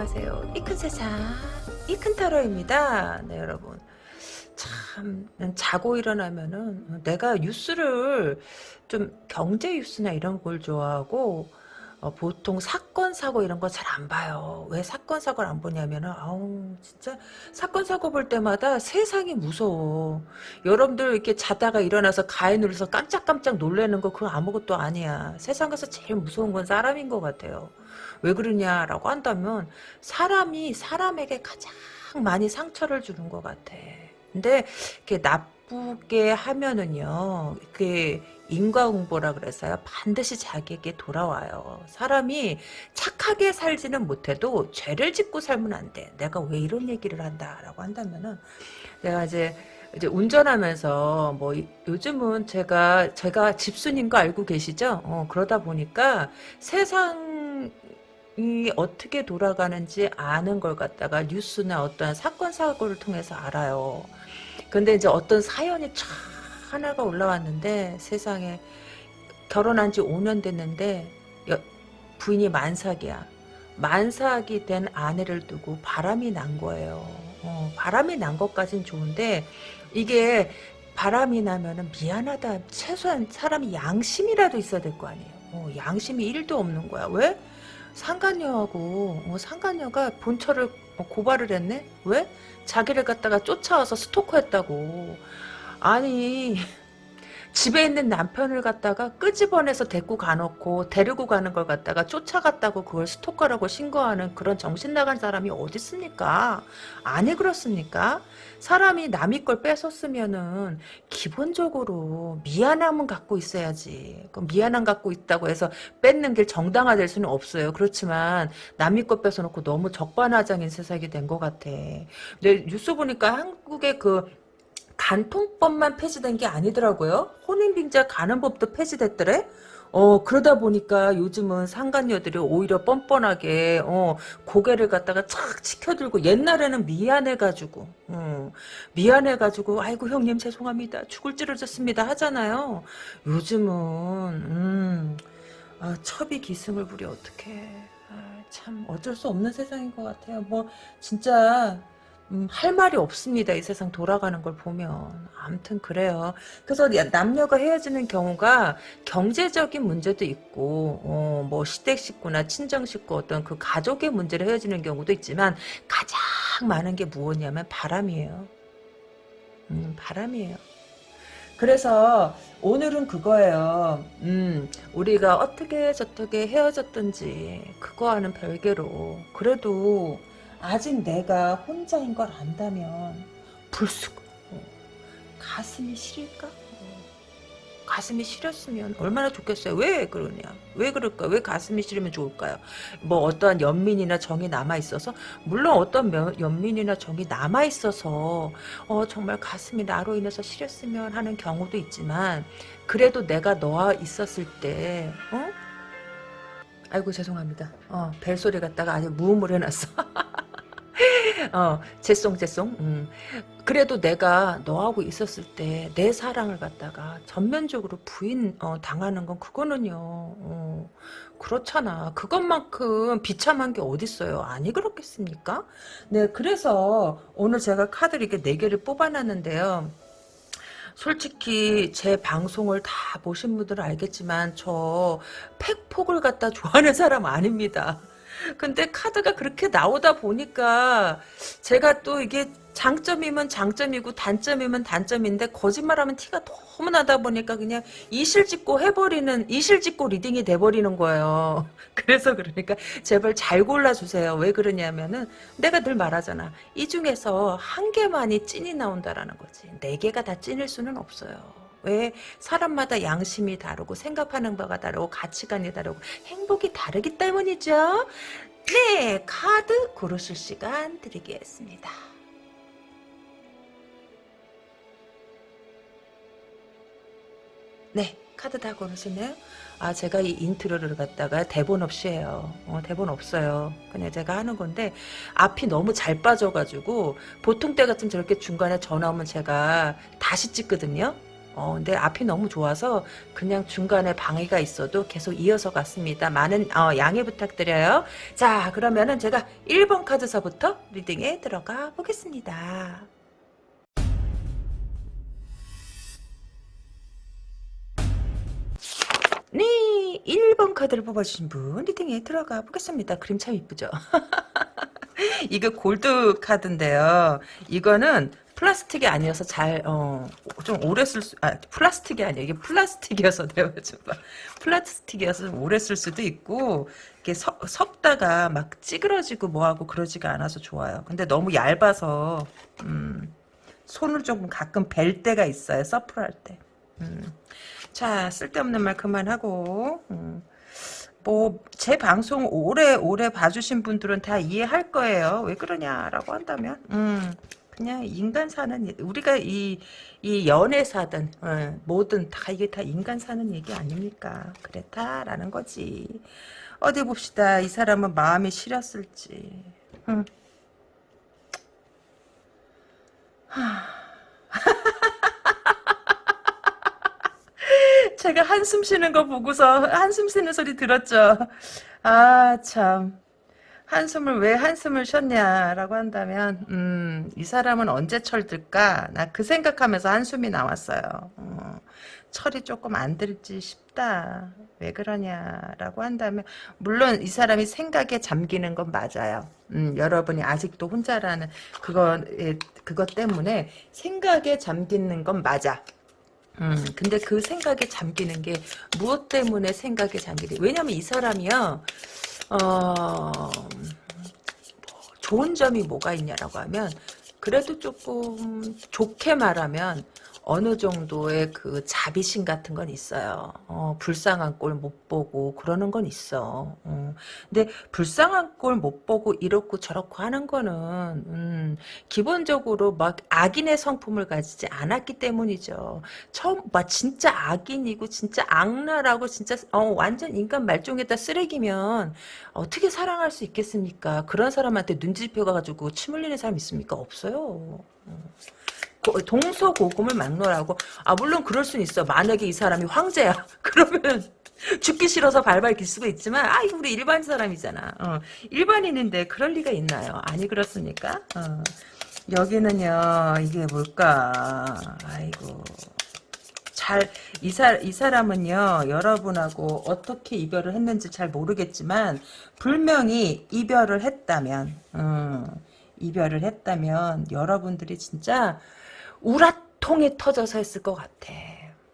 안녕하세요. 이 큰 세상 이 큰 타로입니다. 네 여러분 참 자고 일어나면은 내가 뉴스를 좀 경제 뉴스나 이런 걸 좋아하고 어, 보통 사건 사고 이런 거 잘 안 봐요. 왜 사건 사고를 안 보냐면은 아우 진짜 사건 사고 볼 때마다 세상이 무서워. 여러분들 이렇게 자다가 일어나서 가에 눌러서 깜짝깜짝 놀라는 거 그거 아무것도 아니야. 세상에서 제일 무서운 건 사람인 것 같아요. 왜 그러냐라고 한다면 사람이 사람에게 가장 많이 상처를 주는 것 같아. 근데 이렇게 나쁘게 하면은요, 그게 인과응보라 그래서요. 반드시 자기에게 돌아와요. 사람이 착하게 살지는 못해도 죄를 짓고 살면 안 돼. 내가 왜 이런 얘기를 한다 라고 한다면은 내가 이제 이제 운전하면서 뭐 요즘은 제가 제가 집순인 거 알고 계시죠? 어, 그러다 보니까 세상 이 어떻게 돌아가는지 아는 걸 갖다가 뉴스나 어떤 사건 사고를 통해서 알아요. 근데 이제 어떤 사연이 촥 하나가 올라왔는데 세상에 결혼한 지 5년 됐는데 여, 부인이 만삭이야. 만삭이 된 아내를 두고 바람이 난 거예요. 어, 바람이 난 것까진 좋은데 이게 바람이 나면은 미안하다. 최소한 사람이 양심이라도 있어야 될 거 아니에요. 어, 양심이 1도 없는 거야. 왜? 상간녀하고 어, 상간녀가 본처를 고발을 했네? 왜? 자기를 갖다가 쫓아와서 스토커했다고. 아니 집에 있는 남편을 갖다가 끄집어내서 데리고 가놓고 데리고 가는 걸 갖다가 쫓아갔다고 그걸 스토커라고 신고하는 그런 정신 나간 사람이 어디 있습니까? 아니 그렇습니까? 사람이 남의 걸 뺏었으면은 기본적으로 미안함은 갖고 있어야지. 그 미안함 갖고 있다고 해서 뺏는 게 정당화될 수는 없어요. 그렇지만 남의 것 뺏어놓고 너무 적반하장인 세상이 된 것 같아. 근데 뉴스 보니까 한국의 그 간통법만 폐지된 게 아니더라고요. 혼인빙자 가는 법도 폐지됐더래. 어 그러다 보니까 요즘은 상간녀들이 오히려 뻔뻔하게 어 고개를 갖다가 착 치켜들고 옛날에는 미안해가지고 어, 미안해가지고 아이고 형님 죄송합니다 죽을 찌르졌습니다 하잖아요 요즘은 음 아, 첩이 기승을 부려 어떡해 아, 참 어쩔 수 없는 세상인 것 같아요 뭐 진짜 음, 할 말이 없습니다. 이 세상 돌아가는 걸 보면. 아무튼 그래요. 그래서 남녀가 헤어지는 경우가 경제적인 문제도 있고 어, 뭐 시댁 식구나 친정 식구 어떤 그 가족의 문제로 헤어지는 경우도 있지만 가장 많은 게 무엇이냐면 바람이에요. 음, 바람이에요. 그래서 오늘은 그거예요. 음, 우리가 어떻게 저떻게 헤어졌든지 그거와는 별개로 그래도 아직 내가 혼자인 걸 안다면 불쑥 어, 가슴이 시릴까? 어, 가슴이 시렸으면 얼마나 좋겠어요. 왜 그러냐? 왜 그럴까? 왜 가슴이 시리면 좋을까요? 뭐 어떠한 연민이나 정이 남아 있어서 물론 어떤 연민이나 정이 남아 있어서 어 정말 가슴이 나로 인해서 시렸으면 하는 경우도 있지만 그래도 내가 너와 있었을 때 어? 아이고 죄송합니다. 어 벨소리 갖다가 아주 무음을 해놨어. 어, 죄송, 죄송. 음. 그래도 내가 너하고 있었을 때 내 사랑을 갖다가 전면적으로 부인 어, 당하는 건 그거는요. 어, 그렇잖아. 그것만큼 비참한 게 어딨어요. 아니 그렇겠습니까? 네, 그래서 오늘 제가 카드를 이렇게 4개를 뽑아놨는데요. 솔직히 제 방송을 다 보신 분들은 알겠지만 저 팩폭을 갖다 좋아하는 사람 아닙니다. 근데 카드가 그렇게 나오다 보니까 제가 또 이게 장점이면 장점이고 단점이면 단점인데 거짓말하면 티가 너무 나다 보니까 그냥 이실직고 해버리는 이실직고 reading이 돼버리는 거예요. 그래서 그러니까 제발 잘 골라주세요. 왜 그러냐면은 내가 늘 말하잖아. 이 중에서 한 개만이 찐이 나온다라는 거지. 네 개가 다 찐일 수는 없어요. 왜 사람마다 양심이 다르고 생각하는 바가 다르고 가치관이 다르고 행복이 다르기 때문이죠. 네, 카드 고르실 시간 드리겠습니다. 네, 카드 다 고르셨네요. 아, 제가 이 intro를 갖다가 대본 없이 해요. 어, 대본 없어요. 그냥 제가 하는 건데, 앞이 너무 잘 빠져가지고, 보통 때 같으면 저렇게 중간에 전화 오면 제가 다시 찍거든요. 어, 근데 앞이 너무 좋아서 그냥 중간에 방해가 있어도 계속 이어서 갔습니다. 많은 어, 양해 부탁드려요. 자 그러면은 제가 1번 카드서부터 reading에 들어가 보겠습니다. 네, 1번 카드를 뽑아주신 분 리딩에 들어가 보겠습니다. 그림 참 이쁘죠? 이거 골드 카드인데요. 이거는 플라스틱이 아니어서 잘, 어, 좀 오래 쓸 수, 아, 플라스틱이 아니야. 이게 플라스틱이어서 내가 좀 봐. 플라스틱이어서 좀 오래 쓸 수도 있고, 이게 석, 석다가 막 찌그러지고 뭐하고 그러지가 않아서 좋아요. 근데 너무 얇아서, 음, 손을 조금 가끔 벨 때가 있어요. 서프할 때. 음. 자, 쓸데없는 말 그만하고, 음. 뭐, 제 방송 오래, 오래 봐주신 분들은 다 이해할 거예요. 왜 그러냐라고 한다면, 음, 그냥 인간 사는, 우리가 이, 이 연애사든, 어, 뭐든 다 이게 다 인간 사는 얘기 아닙니까? 그렇다라는 거지. 어디 봅시다. 이 사람은 마음이 시렸을지. 음. 하. 제가 한숨 쉬는 거 보고서 한숨 쉬는 소리 들었죠. 아, 참. 한숨을 왜 한숨을 쉬었냐라고 한다면 음, 이 사람은 언제 철들까? 나 그 생각하면서 한숨이 나왔어요. 어, 철이 조금 안 들지 싶다. 왜 그러냐라고 한다면 물론 이 사람이 생각에 잠기는 건 맞아요. 음, 여러분이 아직도 혼자라는 그거 그것 때문에 생각에 잠기는 건 맞아. 음, 근데 그 생각에 잠기는 게 무엇 때문에 생각에 잠기게 왜냐면 이 사람이요 어, 좋은 점이 뭐가 있냐라고 하면 그래도 조금 좋게 말하면 어느 정도의 그 자비심 같은 건 있어요. 어, 불쌍한 꼴 못 보고 그러는 건 있어. 어. 근데 불쌍한 꼴 못 보고 이렇고 저렇고 하는 거는 음, 기본적으로 막 악인의 성품을 가지지 않았기 때문이죠. 처음 막 진짜 악인이고 진짜 악랄하고 진짜 어, 완전 인간 말종에다 쓰레기면 어떻게 사랑할 수 있겠습니까? 그런 사람한테 눈치펴 가지고 침 흘리는 사람 있습니까? 없어요. 어. 동서고금을 막론하고. 아 물론 그럴 수는 있어. 만약에 이 사람이 황제야. 그러면 죽기 싫어서 발발 기수가 있지만 아 이거 우리 일반 사람이잖아. 어, 일반인인데 그럴 리가 있나요? 아니 그렇습니까? 어, 여기는요 이게 뭘까? 아이고. 잘, 이, 사람은요, 여러분하고 어떻게 이별을 했는지 잘 모르겠지만, 분명히 이별을 했다면, 음, 이별을 했다면, 여러분들이 진짜, 우라통이 터져서 했을 것 같아.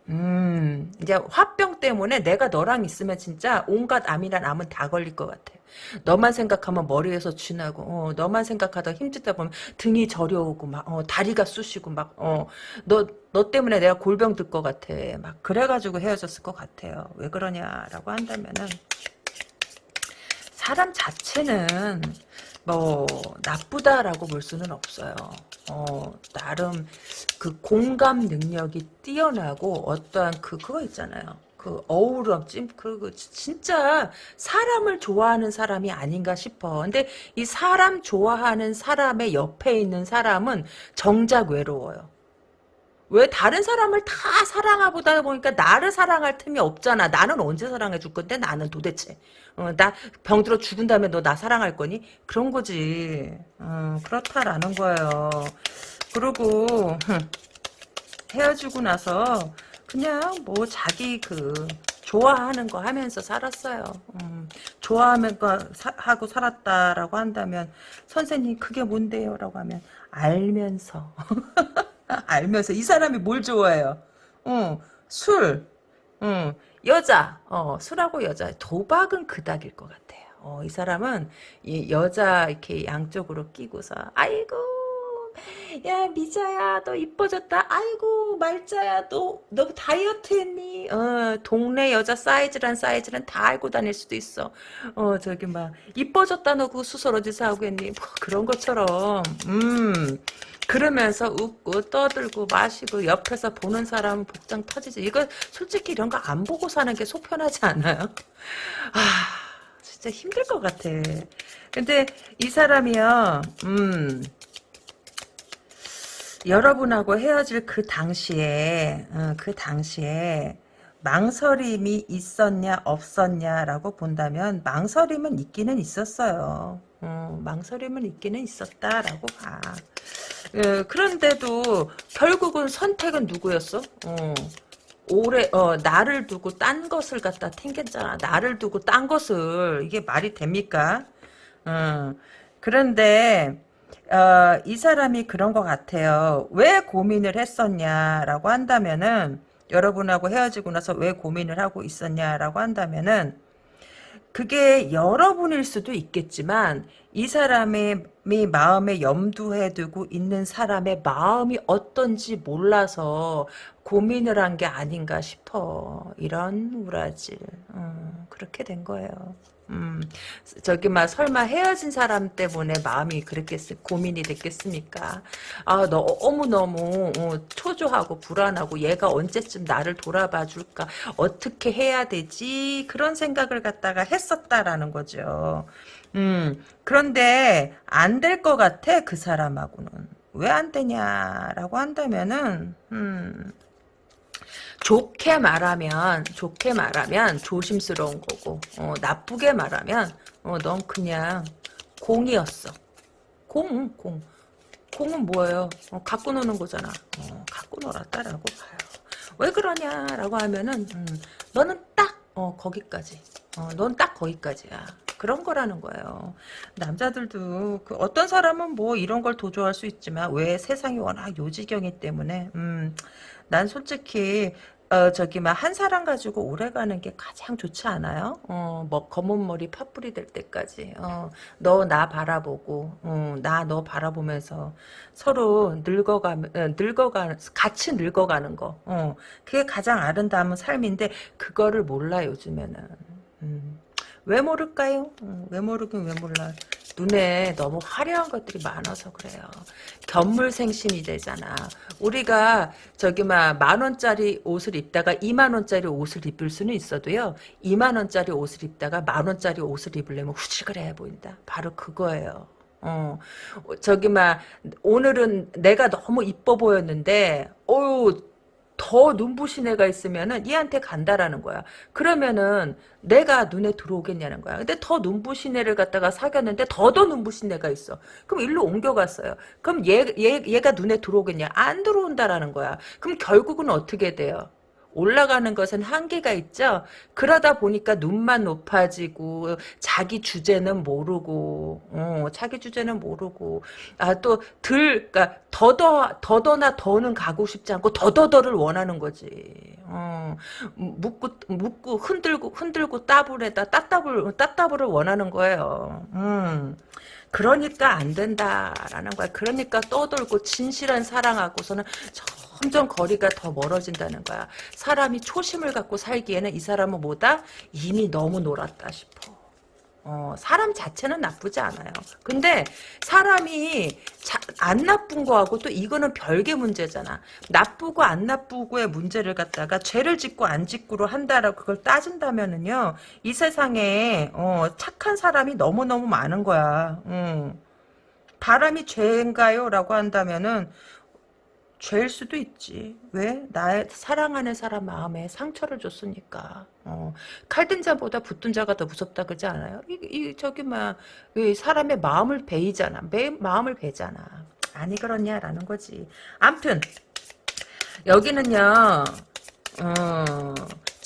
음, 이제 화병 때문에 내가 너랑 있으면 진짜 온갖 암이란 암은 다 걸릴 것 같아. 너만 생각하면 머리에서 쥐나고, 어, 너만 생각하다 힘들다 보면 등이 저려오고, 막, 어, 다리가 쑤시고, 막, 어, 너, 너 때문에 내가 골병 들 것 같아. 막, 그래가지고 헤어졌을 것 같아요. 왜 그러냐라고 한다면은, 사람 자체는, 뭐 나쁘다라고 볼 수는 없어요. 어, 나름 그 공감 능력이 뛰어나고 어떠한 그 그거 있잖아요. 그 어우럼 찜 그, 그 진짜 사람을 좋아하는 사람이 아닌가 싶어. 근데 이 사람 좋아하는 사람의 옆에 있는 사람은 정작 외로워요. 왜 다른 사람을 다 사랑하보다 보니까 나를 사랑할 틈이 없잖아. 나는 언제 사랑해 줄 건데 나는 도대체. 어, 나 병들어 죽은 다음에 너 나 사랑할 거니? 그런 거지. 어, 그렇다라는 거예요. 그리고 헤어지고 나서 그냥 뭐 자기 그 좋아하는 거 하면서 살았어요. 음, 좋아하면서 하고 살았다라고 한다면 선생님 그게 뭔데요? 라고 하면 알면서 알면서 이 사람이 뭘 좋아해요? 어, 술, 어, 여자, 어, 술하고 여자, 도박은 그닥일 것 같아요. 어, 이 사람은 이 여자 이렇게 양쪽으로 끼고서 아이고 야 미자야 너 이뻐졌다. 아이고 말자야 너 너 다이어트 했니? 어 동네 여자 사이즈란 사이즈는 다 알고 다닐 수도 있어. 어 저기 막 이뻐졌다 너. 그 수설 어디서 하고 했니? 뭐 그런 것처럼. 음 그러면서 웃고 떠들고 마시고 옆에서 보는 사람은 복장 터지지. 이거 솔직히 이런 거 안 보고 사는 게 속편하지 않아요? 아 진짜 힘들 것 같아. 근데 이 사람이요. 음. 여러분하고 헤어질 그 당시에 어, 그 당시에 망설임이 있었냐 없었냐라고 본다면 망설임은 있기는 있었어요. 어, 망설임은 있기는 있었다라고 봐. 어, 그런데도 결국은 선택은 누구였어? 어, 오래 어 나를 두고 딴 것을 갖다 튕겼잖아. 나를 두고 딴 것을 이게 말이 됩니까? 어, 그런데 어, 이 사람이 그런 것 같아요. 왜 고민을 했었냐라고 한다면은 여러분하고 헤어지고 나서 왜 고민을 하고 있었냐라고 한다면은 그게 여러분일 수도 있겠지만 이 사람의 마음에 염두해 두고 있는 사람의 마음이 어떤지 몰라서 고민을 한 게 아닌가 싶어. 이런 우라질. 음, 그렇게 된 거예요. 음, 저기 막 설마 헤어진 사람 때문에 마음이 그랬겠 고민이 됐겠습니까? 아 너무 너무 어, 초조하고 불안하고 얘가 언제쯤 나를 돌아봐 줄까? 어떻게 해야 되지? 그런 생각을 갖다가 했었다라는 거죠. 음 그런데 안 될 것 같아 그 사람하고는 왜 안 되냐라고 한다면은 음. 좋게 말하면 좋게 말하면 조심스러운 거고 어, 나쁘게 말하면 어, 넌 그냥 공이었어. 공, 공. 공은 뭐예요? 어, 갖고 노는 거잖아. 어, 갖고 놀았다라고 봐요. 왜 그러냐라고 하면은 음, 너는 딱 어, 거기까지. 어, 넌 딱 거기까지야. 그런 거라는 거예요. 남자들도 그 어떤 사람은 뭐 이런 걸 도줘할 수 있지만 왜 세상이 워낙 요지경이 때문에 음, 난 솔직히 어, 저기, 막, 한 사람 가지고 오래 가는 게 가장 좋지 않아요? 어, 뭐, 검은 머리 파뿌리 될 때까지. 어, 너 나 바라보고, 어, 나 너 바라보면서 서로 늙어가, 어, 늙어가, 같이 늙어가는 거. 어, 그게 가장 아름다운 삶인데, 그거를 몰라, 요즘에는. 음. 왜 모를까요? 음, 왜 모르긴 왜 몰라. 눈에 너무 화려한 것들이 많아서 그래요. 견물생심이 되잖아. 우리가 저기 막 만원짜리 옷을 입다가 2만원짜리 옷을 입을 수는 있어도요. 2만원짜리 옷을 입다가 만원짜리 옷을 입으려면 후질그레해 보인다. 바로 그거예요. 어, 저기 막 오늘은 내가 너무 이뻐 보였는데 어유 더 눈부신 애가 있으면은 얘한테 간다라는 거야. 그러면은 내가 눈에 들어오겠냐는 거야. 근데 더 눈부신 애를 갖다가 사귀었는데 더더 눈부신 애가 있어. 그럼 일로 옮겨갔어요. 그럼 얘, 얘, 얘가 눈에 들어오겠냐? 안 들어온다라는 거야. 그럼 결국은 어떻게 돼요? 올라가는 것은 한계가 있죠. 그러다 보니까 눈만 높아지고 자기 주제는 모르고 어, 자기 주제는 모르고 아 또들 그러니까 더더 더더나 더는 가고 싶지 않고 더더더를 원하는 거지. 어, 묻고 묻고 흔들고 흔들고 따블에다 따따블 따따블을 원하는 거예요. 음. 그러니까 안 된다라는 거야. 그러니까 떠돌고 진실한 사랑하고서는 점점 거리가 더 멀어진다는 거야. 사람이 초심을 갖고 살기에는 이 사람은 뭐다? 이미 너무 놀았다 싶어. 어, 사람 자체는 나쁘지 않아요. 근데 사람이 자, 안 나쁜 거하고 또 이거는 별개 문제잖아. 나쁘고 안 나쁘고의 문제를 갖다가 죄를 짓고 안 짓고로 한다라고 그걸 따진다면은요. 이 세상에 어, 착한 사람이 너무너무 많은 거야. 음. 바람이 죄인가요? 라고 한다면은 죄일 수도 있지. 왜? 나의 사랑하는 사람 마음에 상처를 줬으니까. 어, 칼든 자보다 붙든 자가 더 무섭다 그러지 않아요? 이, 이 저기 막 사람의 마음을 베이잖아. 매, 마음을 베잖아. 아니 그렇냐라는 거지. 암튼 여기는요. 어,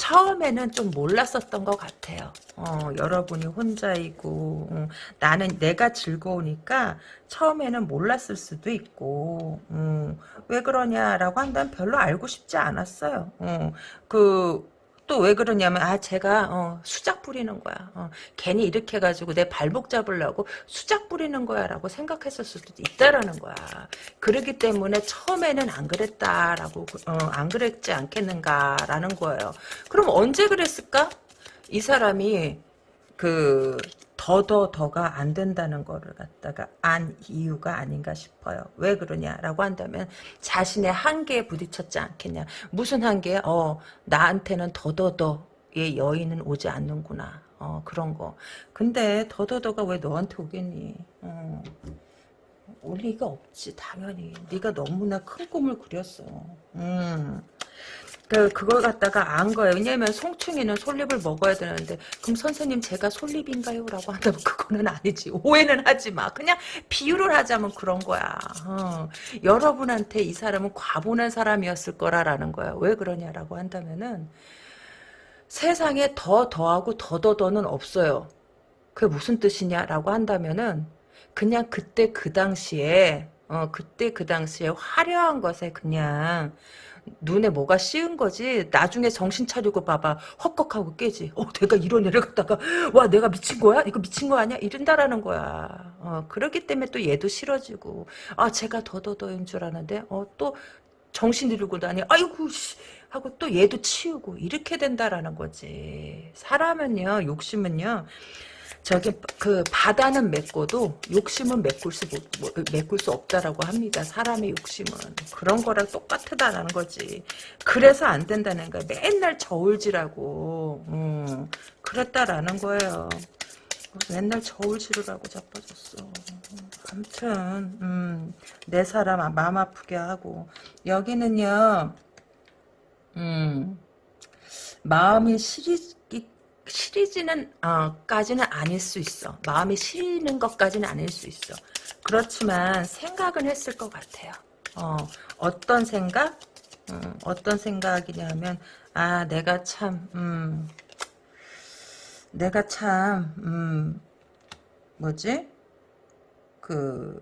처음에는 좀 몰랐었던 것 같아요. 어, 여러분이 혼자이고 음, 나는 내가 즐거우니까 처음에는 몰랐을 수도 있고 음, 왜 그러냐라고 한다면 별로 알고 싶지 않았어요. 어, 그 또 왜 그러냐면 아 제가 어, 수작 부리는 거야. 어, 괜히 이렇게 해가지고 내 발목 잡으려고 수작 부리는 거야라고 생각했을 수도 있다라는 거야. 그러기 때문에 처음에는 안 그랬다라고 어, 안 그랬지 않겠는가라는 거예요. 그럼 언제 그랬을까? 이 사람이 그 더더 더가 안 된다는 거를 갖다가 안 이유가 아닌가 싶어요. 왜 그러냐라고 한다면 자신의 한계에 부딪혔지 않겠냐. 무슨 한계? 어 나한테는 더더더의 여인은 오지 않는구나. 어 그런 거. 근데 더더더가 왜 너한테 오겠니? 어. 올 리가 없지 당연히 네가 너무나 큰 꿈을 그렸어 음. 그, 그걸 갖다가 안 거예요. 왜냐면 송충이는 솔잎을 먹어야 되는데 그럼 선생님 제가 솔잎인가요? 라고 한다면 그거는 아니지. 오해는 하지 마. 그냥 비유를 하자면 그런 거야. 어. 여러분한테 이 사람은 과분한 사람이었을 거라라는 거야. 왜 그러냐라고 한다면은 세상에 더 더하고 더더 더는 없어요. 그게 무슨 뜻이냐라고 한다면은 그냥 그때 그 당시에 어 그때 그 당시에 화려한 것에 그냥 눈에 뭐가 씌은 거지? 나중에 정신 차리고 봐봐. 헛걱하고 깨지. 어 내가 이런 애를 갖다가 와 내가 미친 거야? 이거 미친 거 아니야? 이런다라는 거야. 어 그렇기 때문에 또 얘도 싫어지고. 아 제가 더더더인 줄 아는데 어또 정신 잃고 다니 아이고 씨 하고 또 얘도 치우고 이렇게 된다라는 거지. 사람은요 욕심은요 저기 그 바다는 맺고도 욕심은 메꿀 수 메꿀 수 없다라고 합니다. 사람의 욕심은 그런 거랑 똑같다라는 거지. 그래서 안 된다는 거야. 맨날 저울질하고 음, 그랬다라는 거예요. 맨날 저울질을 하고 자빠졌어. 아무튼 음, 내 사람 마음 아프게 하고 여기는요. 음, 마음이 시리 시리지는 어, 까지는 아닐 수 있어. 마음이 시리는 것까지는 아닐 수 있어. 그렇지만 생각은 했을 것 같아요. 어, 어떤 생각? 음, 어떤 생각이냐면 아 내가 참 음, 내가 참 음, 뭐지? 그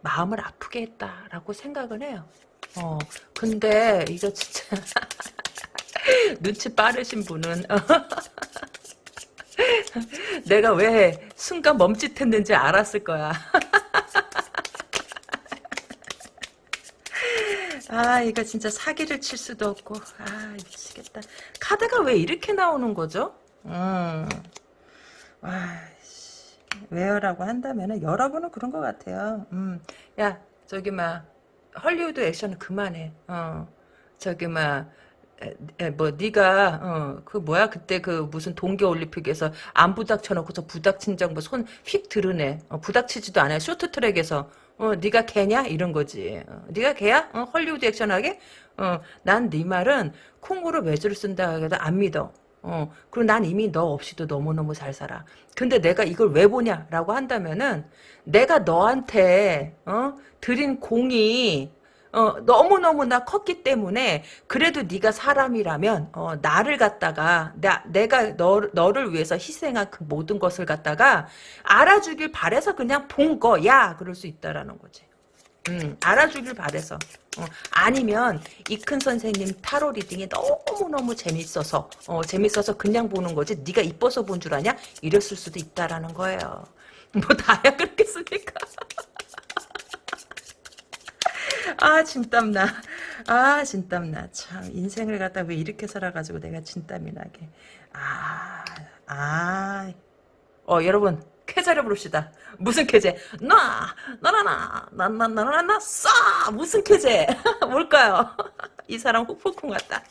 마음을 아프게 했다라고 생각을 해요. 어, 근데 이거 진짜 눈치 빠르신 분은 내가 왜 순간 멈칫했는지 알았을 거야. 아 이거 진짜 사기를 칠 수도 없고 아 미치겠다. 카드가 왜 이렇게 나오는 거죠? 음. 와, 씨. 왜요라고 한다면은 여러분은 그런 것 같아요. 음. 야 저기 막 헐리우드 액션은 그만해. 어. 저기 막 뭐 네가 어, 그 뭐야? 그때 그 무슨 동계 올림픽에서 안 부닥쳐 놓고서 부닥친 장뭐 손휙 드러내. 어, 부닥치지도 않아 쇼트트랙에서. 어 네가 개냐? 이런 거지. 어, 네가 개야? 어, 헐리우드 액션하게? 어 난 네 말은 콩으로 외주를 쓴다 해도 안 믿어. 어 그리고 난 이미 너 없이도 너무너무 잘 살아. 근데 내가 이걸 왜 보냐라고 한다면은 내가 너한테 어 드린 공이 어, 너무너무나 컸기 때문에 그래도 네가 사람이라면 어, 나를 갖다가 나, 내가 너, 너를 위해서 희생한 그 모든 것을 갖다가 알아주길 바래서 그냥 본 거야! 그럴 수 있다라는 거지. 음, 알아주길 바래서. 어, 아니면 이큰 선생님 타로 reading이 너무너무 재밌어서 어, 재밌어서 그냥 보는 거지. 네가 이뻐서 본 줄 아냐? 이랬을 수도 있다라는 거예요. 뭐 다야 그렇겠습니까 아 진땀 나. 아 진땀 나. 참 인생을 갖다 왜 이렇게 살아가지고 내가 진땀이 나게. 아 아. 어 여러분 쾌제를 부릅시다. 무슨 쾌제? 나 나나나 나나나나나 싸 무슨 쾌제? 뭘까요? 이 사람 훅폭풍 같다.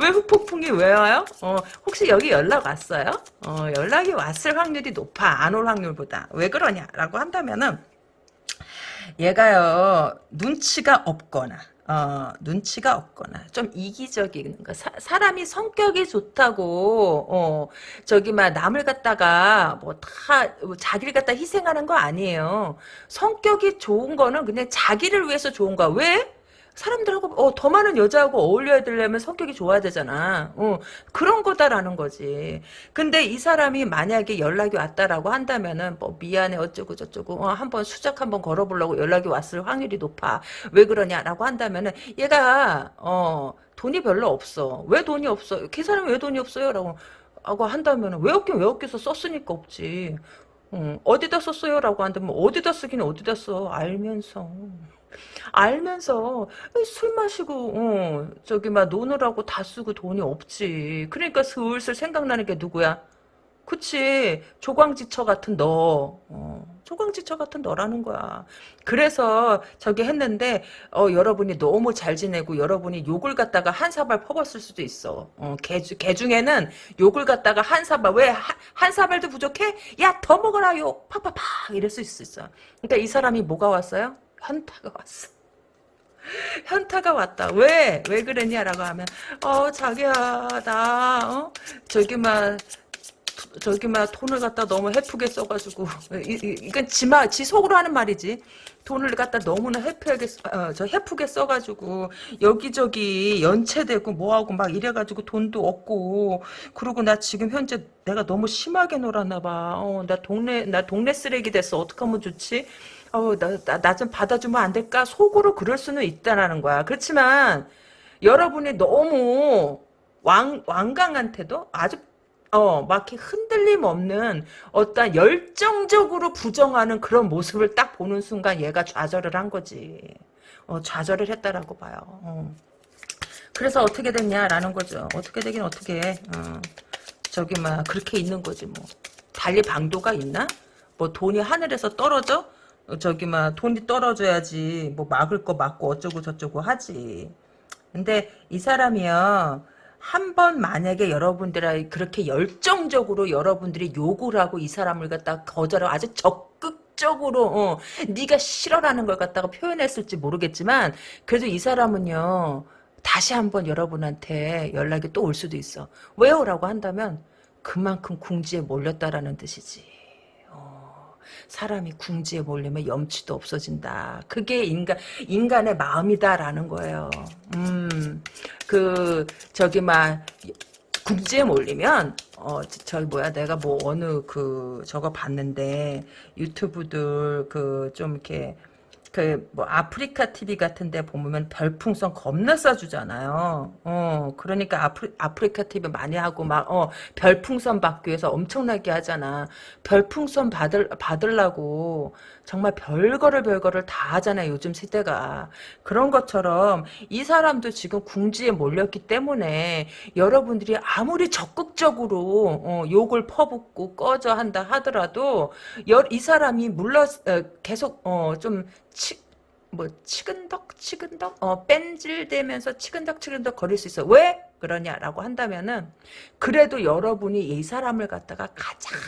왜 훅폭풍이 왜 와요? 어 혹시 여기 연락 왔어요? 어 연락이 왔을 확률이 높아. 안 올 확률보다. 왜 그러냐라고 한다면은 얘가요 눈치가 없거나 어, 눈치가 없거나 좀 이기적인 거 사, 사람이 성격이 좋다고 어, 저기 막 남을 갖다가 뭐다 뭐 자기를 갖다 희생하는 거 아니에요 성격이 좋은 거는 그냥 자기를 위해서 좋은 거야 왜? 사람들하고 어, 더 많은 여자하고 어울려야 되려면 성격이 좋아야 되잖아. 어, 그런 거다라는 거지. 근데 이 사람이 만약에 연락이 왔다라고 한다면은 뭐 미안해 어쩌고 저쩌고 어, 한번 수작 한번 걸어보려고 연락이 왔을 확률이 높아. 왜 그러냐라고 한다면은 얘가 어 돈이 별로 없어. 왜 돈이 없어? 그 사람이 왜 돈이 없어요? 라고 하고 한다면 왜 없긴 왜 없겠어 썼으니까 없지. 어, 어디다 썼어요? 라고 한다면 어디다 쓰긴 어디다 써 알면서 알면서 술 마시고 어, 저기 막 노느라고 다 쓰고 돈이 없지. 그러니까 슬슬 생각나는 게 누구야? 그치 조광지처 같은 너 어, 조광지처 같은 너라는 거야 그래서 저기 했는데 어, 여러분이 너무 잘 지내고 여러분이 욕을 갖다가 한 사발 퍼봤을 수도 있어 어, 개, 개 중에는 욕을 갖다가 한 사발 왜 한 사발도 부족해? 야 더 먹어라 욕 팍팍팍 이럴 수 있어 그러니까 이 사람이 뭐가 왔어요? 현타가 왔어 현타가 왔다. 왜? 왜 그랬냐라고 하면, 어, 자기야, 나, 어? 저기, 막, 저기, 막, 돈을 갖다 너무 해프게 써가지고, 이, 이, 이건 지마, 지 속으로 하는 말이지. 돈을 갖다 너무나 해프게, 어, 저 해프게 써가지고, 여기저기 연체되고 뭐하고 막 이래가지고 돈도 없고, 그리고 나 지금 현재 내가 너무 심하게 놀았나봐. 어, 나 동네, 나 동네 쓰레기 됐어. 어떡하면 좋지? 어, 나, 좀 받아주면 안 될까? 속으로 그럴 수는 있다라는 거야. 그렇지만, 여러분이 너무 왕, 왕강한테도 아주, 어, 막 이렇게 흔들림 없는 어떤 열정적으로 부정하는 그런 모습을 딱 보는 순간 얘가 좌절을 한 거지. 어, 좌절을 했다라고 봐요. 어. 그래서 어떻게 됐냐라는 거죠. 어떻게 되긴 어떻게 해. 어. 저기, 막, 그렇게 있는 거지, 뭐. 달리 방도가 있나? 뭐 돈이 하늘에서 떨어져? 어, 저기 막 돈이 떨어져야지 뭐 막을 거 막고 어쩌고 저쩌고 하지. 근데 이 사람이요. 한 번 만약에 여러분들이 그렇게 열정적으로 여러분들이 욕을 하고 이 사람을 갖다 거절하고 아주 적극적으로 어, 네가 싫어라는 걸 갖다가 표현했을지 모르겠지만 그래도 이 사람은요. 다시 한번 여러분한테 연락이 또 올 수도 있어. 왜요 라고 한다면 그만큼 궁지에 몰렸다라는 뜻이지. 사람이 궁지에 몰리면 염치도 없어진다. 그게 인간 인간의 마음이다라는 거예요. 음, 그 저기 막 궁지에 몰리면 어 저기 뭐야 내가 뭐 어느 그 저거 봤는데 유튜브들 그 좀 이렇게 그 뭐 아프리카 TV 같은 데 보면 별풍선 겁나 쏴주잖아요. 어 그러니까 아프리, 아프리카 TV 많이 하고 막 어 별풍선 받기 위해서 엄청나게 하잖아. 별풍선 받을 받으려고 정말 별거를 별거를 다 하잖아요. 요즘 세대가 그런 것처럼 이 사람도 지금 궁지에 몰렸기 때문에 여러분들이 아무리 적극적으로 어, 욕을 퍼붓고 꺼져 한다 하더라도 여, 이 사람이 물러 어, 계속 어, 좀 치, 뭐 치근덕 치근덕 어 뺀질대면서 치근덕 치근덕 거릴 수 있어 왜 그러냐라고 한다면은 그래도 여러분이 이 사람을 갖다가 가장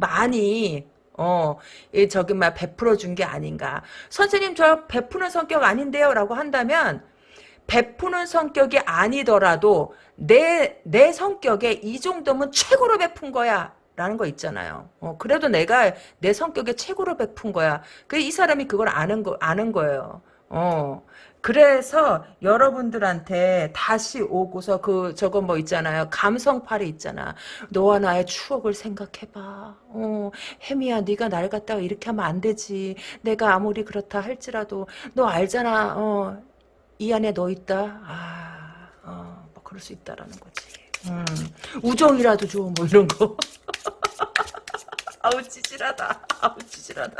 많이 어, 이 저기 막 베풀어 준 게 아닌가. 선생님 저 베푸는 성격 아닌데요 라고 한다면 베푸는 성격이 아니더라도 내, 내 성격에 이 정도면 최고로 베푼 거야. 라는 거 있잖아요. 어, 그래도 내가 내 성격에 최고로 베푼 거야. 그이 사람이 그걸 아는 거 아는 거예요. 어. 그래서 여러분들한테 다시 오고서 그 저거 뭐 있잖아요. 감성팔이 있잖아. 너와 나의 추억을 생각해 봐. 어, 혜미야 네가 날 갖다가 이렇게 하면 안 되지. 내가 아무리 그렇다 할지라도 너 알잖아. 어, 이 안에 너 있다. 아, 어, 뭐 그럴 수 있다라는 거지. 음, 우정이라도 줘, 뭐 이런 거. 아우 찌질하다. 아우 찌질하다.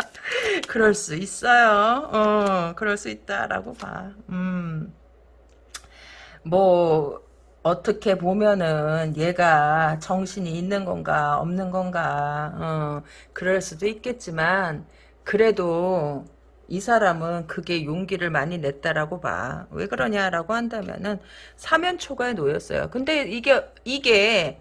그럴 수 있어요. 어, 그럴 수 있다라고 봐. 음. 뭐 어떻게 보면은 얘가 정신이 있는 건가 없는 건가 어, 그럴 수도 있겠지만 그래도 이 사람은 그게 용기를 많이 냈다라고 봐. 왜 그러냐라고 한다면은 사면 초과에 놓였어요. 근데 이게 이게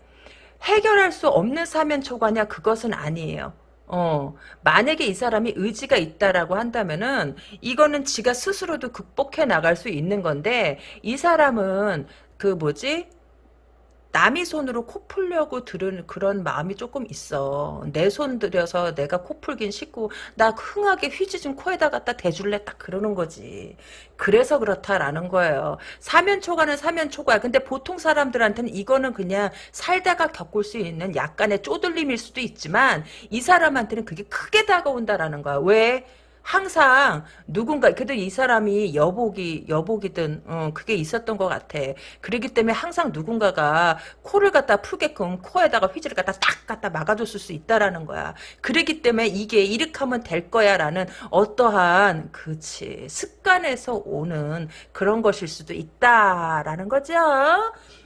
해결할 수 없는 사면 초과냐 그것은 아니에요. 어, 만약에 이 사람이 의지가 있다라고 한다면은 이거는 지가 스스로도 극복해 나갈 수 있는 건데 이 사람은 그 뭐지? 남이 손으로 코 풀려고 들은 그런 마음이 조금 있어. 내 손 들여서 내가 코 풀긴 쉽고 나 흥하게 휴지 좀 코에다 갖다 대줄래 딱 그러는 거지. 그래서 그렇다라는 거예요. 사면 초과는 사면 초과야. 근데 보통 사람들한테는 이거는 그냥 살다가 겪을 수 있는 약간의 쪼들림일 수도 있지만 이 사람한테는 그게 크게 다가온다라는 거야. 왜? 항상 누군가 그래도 이 사람이 여복이 여복이든 어, 그게 있었던 것 같아. 그렇기 때문에 항상 누군가가 코를 갖다 풀게끔 코에다가 휘지를 갖다 딱 갖다 막아줬을 수 있다라는 거야. 그렇기 때문에 이게 이렇게 하면 될 거야라는 어떠한 그치 습관에서 오는 그런 것일 수도 있다라는 거죠.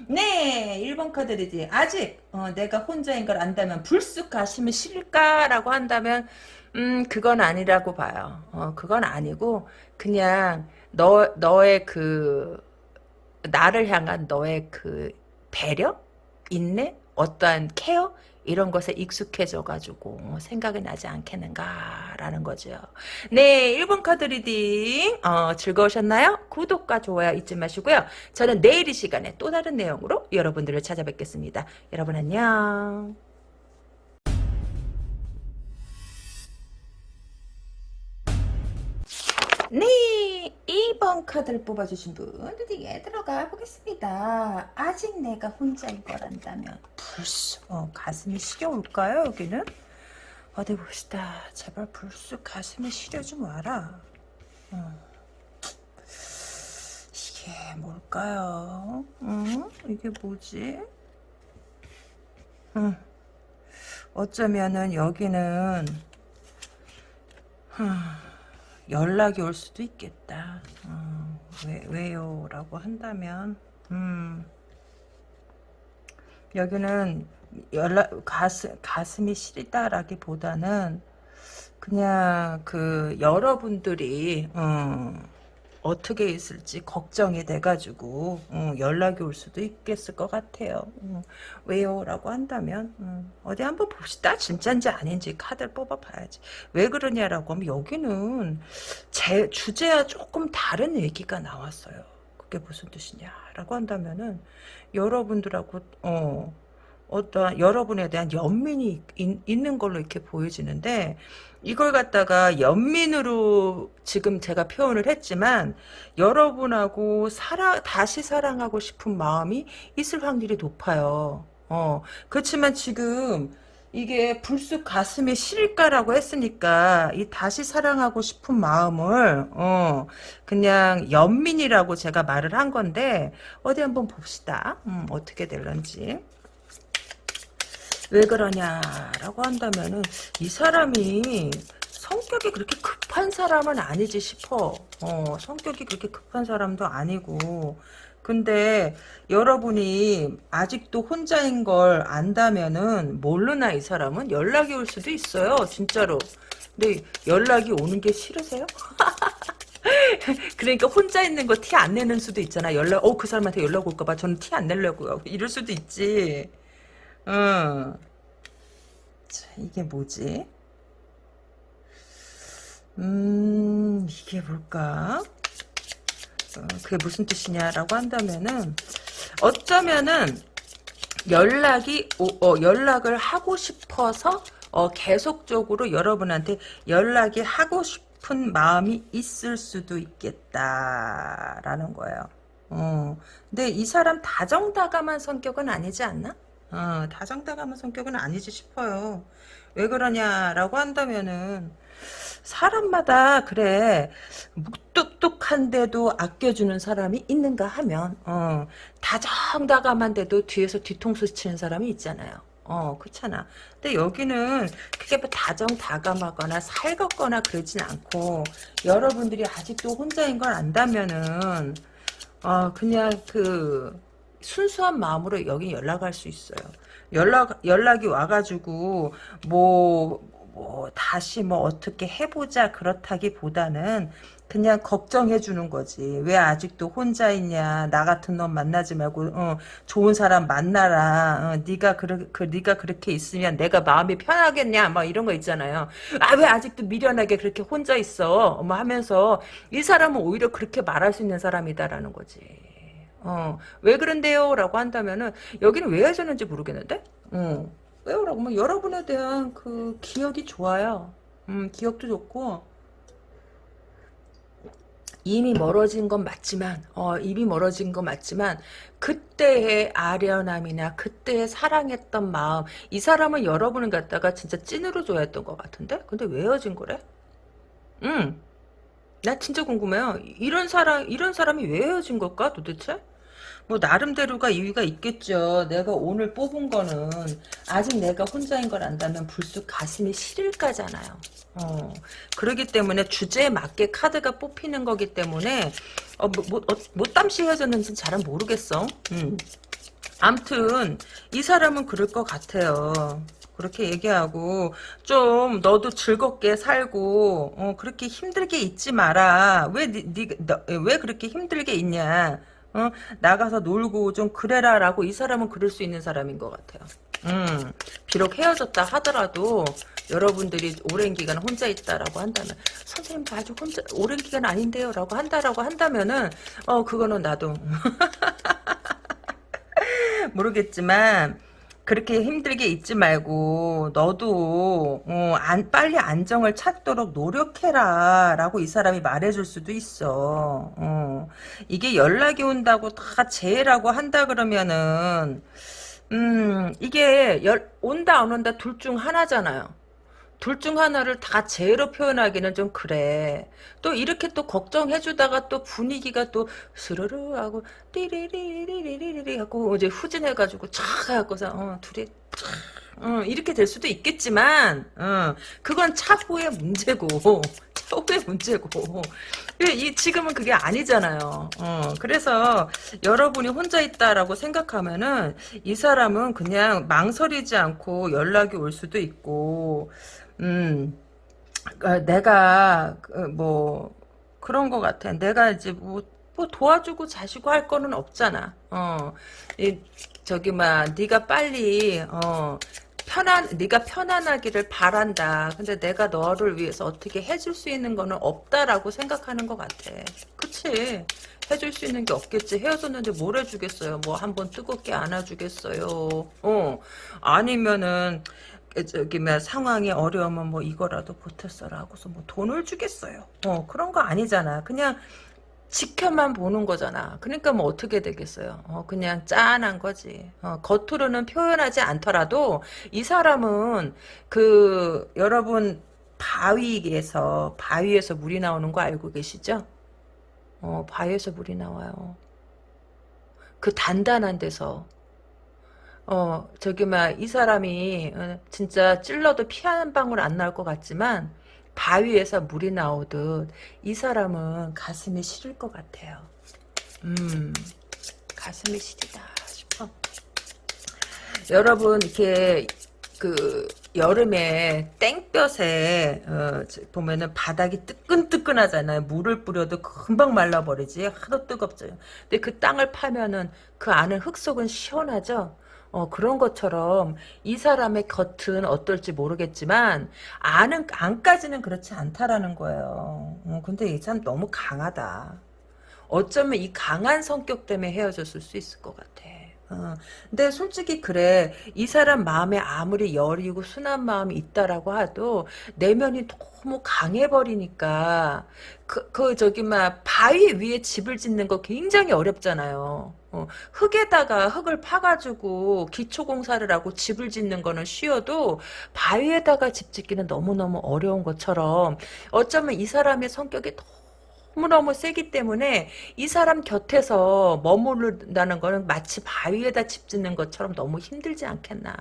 네, 1번 카드 reading 아직 어, 내가 혼자인 걸 안다면 불쑥 가슴이 시릴까라고 한다면 음 그건 아니라고 봐요. 어 그건 아니고 그냥 너 너의 그 나를 향한 너의 그 배려, 인내, 어떠한 care 이런 것에 익숙해져가지고 생각이 나지 않겠는가라는 거죠. 네, 1번 카드 reading 어, 즐거우셨나요? 구독과 좋아요 잊지 마시고요. 저는 내일 이 시간에 또 다른 내용으로 여러분들을 찾아뵙겠습니다. 여러분 안녕. 네, 2번 카드를 뽑아주신 분 리딩에 들어가 보겠습니다. 아직 내가 혼자인 거란다면 불쑥 어, 가슴이 시려올까요 여기는? 어디 봅시다. 제발 불쑥 가슴이 시려 좀 와라. 어. 이게 뭘까요? 응? 이게 뭐지? 응. 어쩌면은 여기는 흠. 연락이 올 수도 있겠다. 어, 왜, 왜요? 라고 한다면, 음, 여기는 연락, 가슴, 가슴이 시리다라기 보다는, 그냥 그, 여러분들이, 어, 어떻게 있을지 걱정이 돼가지고 음, 연락이 올 수도 있겠을 것 같아요. 음, 왜요? 라고 한다면 음, 어디 한번 봅시다. 진짜인지 아닌지 카드를 뽑아봐야지. 왜 그러냐라고 하면 여기는 제 주제와 조금 다른 얘기가 나왔어요. 그게 무슨 뜻이냐라고 한다면은 여러분들하고 어 어떤 여러분에 대한 연민이 있, 있는 걸로 이렇게 보여지는데 이걸 갖다가 연민으로 지금 제가 표현을 했지만 여러분하고 사랑 다시 사랑하고 싶은 마음이 있을 확률이 높아요. 어 그렇지만 지금 이게 불쑥 가슴에 실까라고 했으니까 이 다시 사랑하고 싶은 마음을 어 그냥 연민이라고 제가 말을 한 건데 어디 한번 봅시다. 음, 어떻게 될런지. 왜 그러냐라고 한다면은 이 사람이 성격이 그렇게 급한 사람은 아니지 싶어. 어, 성격이 그렇게 급한 사람도 아니고. 근데 여러분이 아직도 혼자인 걸 안다면은 모르나 이 사람은 연락이 올 수도 있어요. 진짜로. 근데 연락이 오는 게 싫으세요? 그러니까 혼자 있는 거 티 안 내는 수도 있잖아. 연락, 어, 그 사람한테 연락 올까봐 저는 티 안 내려고요. 이럴 수도 있지. 어. 자, 이게 뭐지? 음, 이게 뭘까? 어, 그게 무슨 뜻이냐라고 한다면은, 어쩌면은, 연락이, 어, 연락을 하고 싶어서, 어, 계속적으로 여러분한테 연락이 하고 싶은 마음이 있을 수도 있겠다라는 거예요. 어, 근데 이 사람 다정다감한 성격은 아니지 않나? 어, 다정다감한 성격은 아니지 싶어요. 왜 그러냐라고 한다면은 사람마다 그래 묵뚝뚝한데도 아껴주는 사람이 있는가 하면 어, 다정다감한데도 뒤에서 뒤통수 치는 사람이 있잖아요. 어, 그렇잖아. 근데 여기는 그게 뭐 다정다감하거나 살갑거나 그러진 않고 여러분들이 아직도 혼자인 걸 안다면은 어, 그냥 그 순수한 마음으로 여기 연락할 수 있어요. 연락 연락이 와가지고 뭐, 뭐 다시 뭐 어떻게 해보자 그렇다기보다는 그냥 걱정해 주는 거지. 왜 아직도 혼자 있냐? 나 같은 놈 만나지 말고 어, 좋은 사람 만나라. 어, 네가 그르, 그 네가 그렇게 있으면 내가 마음이 편하겠냐? 막 이런 거 있잖아요. 아 왜 아직도 미련하게 그렇게 혼자 있어? 뭐 하면서 이 사람은 오히려 그렇게 말할 수 있는 사람이다라는 거지. 어, 왜 그런데요? 라고 한다면은, 여기는 왜 하셨는지 모르겠는데? 어, 왜요? 라고 하면, 여러분에 대한 그 기억이 좋아요. 음, 기억도 좋고, 이미 멀어진 건 맞지만, 어, 이미 멀어진 건 맞지만, 그때의 아련함이나 그때의 사랑했던 마음, 이 사람은 여러분을 갖다가 진짜 찐으로 좋아했던 것 같은데? 근데 왜 헤어진 거래? 응. 나 진짜 궁금해요. 이런 사람, 이런 사람이 왜 헤어진 걸까, 도대체? 뭐 나름대로가 이유가 있겠죠. 내가 오늘 뽑은 거는 아직 내가 혼자인 걸 안다면 불쑥 가슴이 시릴까잖아요. 어, 그러기 때문에 주제에 맞게 카드가 뽑히는 거기 때문에 어, 뭐, 뭐, 어, 뭐 땀시 헤어졌는지 잘은 모르겠어. 음. 암튼 이 사람은 그럴 것 같아요. 그렇게 얘기하고 좀 너도 즐겁게 살고 어, 그렇게 힘들게 있지 마라. 왜 니, 니, 너, 왜 그렇게 힘들게 있냐? 어? 나가서 놀고 좀 그래라 라고 이 사람은 그럴 수 있는 사람인 것 같아요. 음, 비록 헤어졌다 하더라도 여러분들이 오랜 기간 혼자 있다라고 한다면 선생님 아주 혼자 오랜 기간 아닌데요 라고 한다라고 한다면은 어 그거는 나도 모르겠지만 그렇게 힘들게 있지 말고 너도 어, 안, 빨리 안정을 찾도록 노력해라 라고 이 사람이 말해줄 수도 있어 어. 이게 연락이 온다고 다 재라고 한다 그러면은 음 이게 열, 온다 안 온다 둘 중 하나잖아요 둘 중 하나를 다 제로 표현하기는 좀 그래. 또 이렇게 또 걱정해주다가 또 분위기가 또 스르르 하고 띠리리리리리리 하고 이제 후진해가지고 촥 해갖고서 어, 둘이 촥 어, 이렇게 될 수도 있겠지만 어, 그건 차후의 문제고 차후의 문제고 이 지금은 그게 아니잖아요. 어, 그래서 여러분이 혼자 있다라고 생각하면은 이 사람은 그냥 망설이지 않고 연락이 올 수도 있고 음, 어, 내가 그, 뭐 그런 것 같아. 내가 이제 뭐, 뭐 도와주고 자시고 할 거는 없잖아. 어, 이, 저기 막 네가 빨리 어 편안 네가 편안하기를 바란다. 근데 내가 너를 위해서 어떻게 해줄 수 있는 거는 없다라고 생각하는 것 같아. 그치? 해줄 수 있는 게 없겠지. 헤어졌는데 뭘 해주겠어요. 뭐 한 번 뜨겁게 안아주겠어요. 어 아니면은 저기 뭐 상황이 어려우면 뭐 이거라도 보탰어라 하고서 뭐 돈을 주겠어요. 어 그런 거 아니잖아. 그냥 지켜만 보는 거잖아. 그러니까 뭐 어떻게 되겠어요. 어, 그냥 짠한 거지. 어, 겉으로는 표현하지 않더라도 이 사람은 그 여러분 바위에서 바위에서 물이 나오는 거 알고 계시죠? 어, 바위에서 물이 나와요. 그 단단한 데서 어, 저기, 막, 이 사람이, 어, 진짜 찔러도 피 한 방울 안 나올 것 같지만, 바위에서 물이 나오듯, 이 사람은 가슴이 시릴 것 같아요. 음, 가슴이 시리다 싶어. 여러분, 이렇게, 그, 여름에 땡볕에 어, 보면은 바닥이 뜨끈뜨끈하잖아요. 물을 뿌려도 금방 말라버리지. 하도 뜨겁죠. 근데 그 땅을 파면은 그 안은 흙 속은 시원하죠. 어, 그런 것처럼 이 사람의 겉은 어떨지 모르겠지만 안은 안까지는 그렇지 않다라는 거예요. 어, 근데 이 사람 너무 강하다. 어쩌면 이 강한 성격 때문에 헤어졌을 수 있을 것 같아. 어, 근데 솔직히 그래 이 사람 마음에 아무리 여리고 순한 마음이 있다라고 해도 내면이 너무 강해버리니까 그, 그 저기 막 바위 위에 집을 짓는 거 굉장히 어렵잖아요. 어, 흙에다가 흙을 파가지고 기초공사를 하고 집을 짓는 거는 쉬워도 바위에다가 집 짓기는 너무너무 어려운 것처럼 어쩌면 이 사람의 성격이 너무 너무 세기 때문에 이 사람 곁에서 머무른다는 거는 마치 바위에다 집 짓는 것처럼 너무 힘들지 않겠나.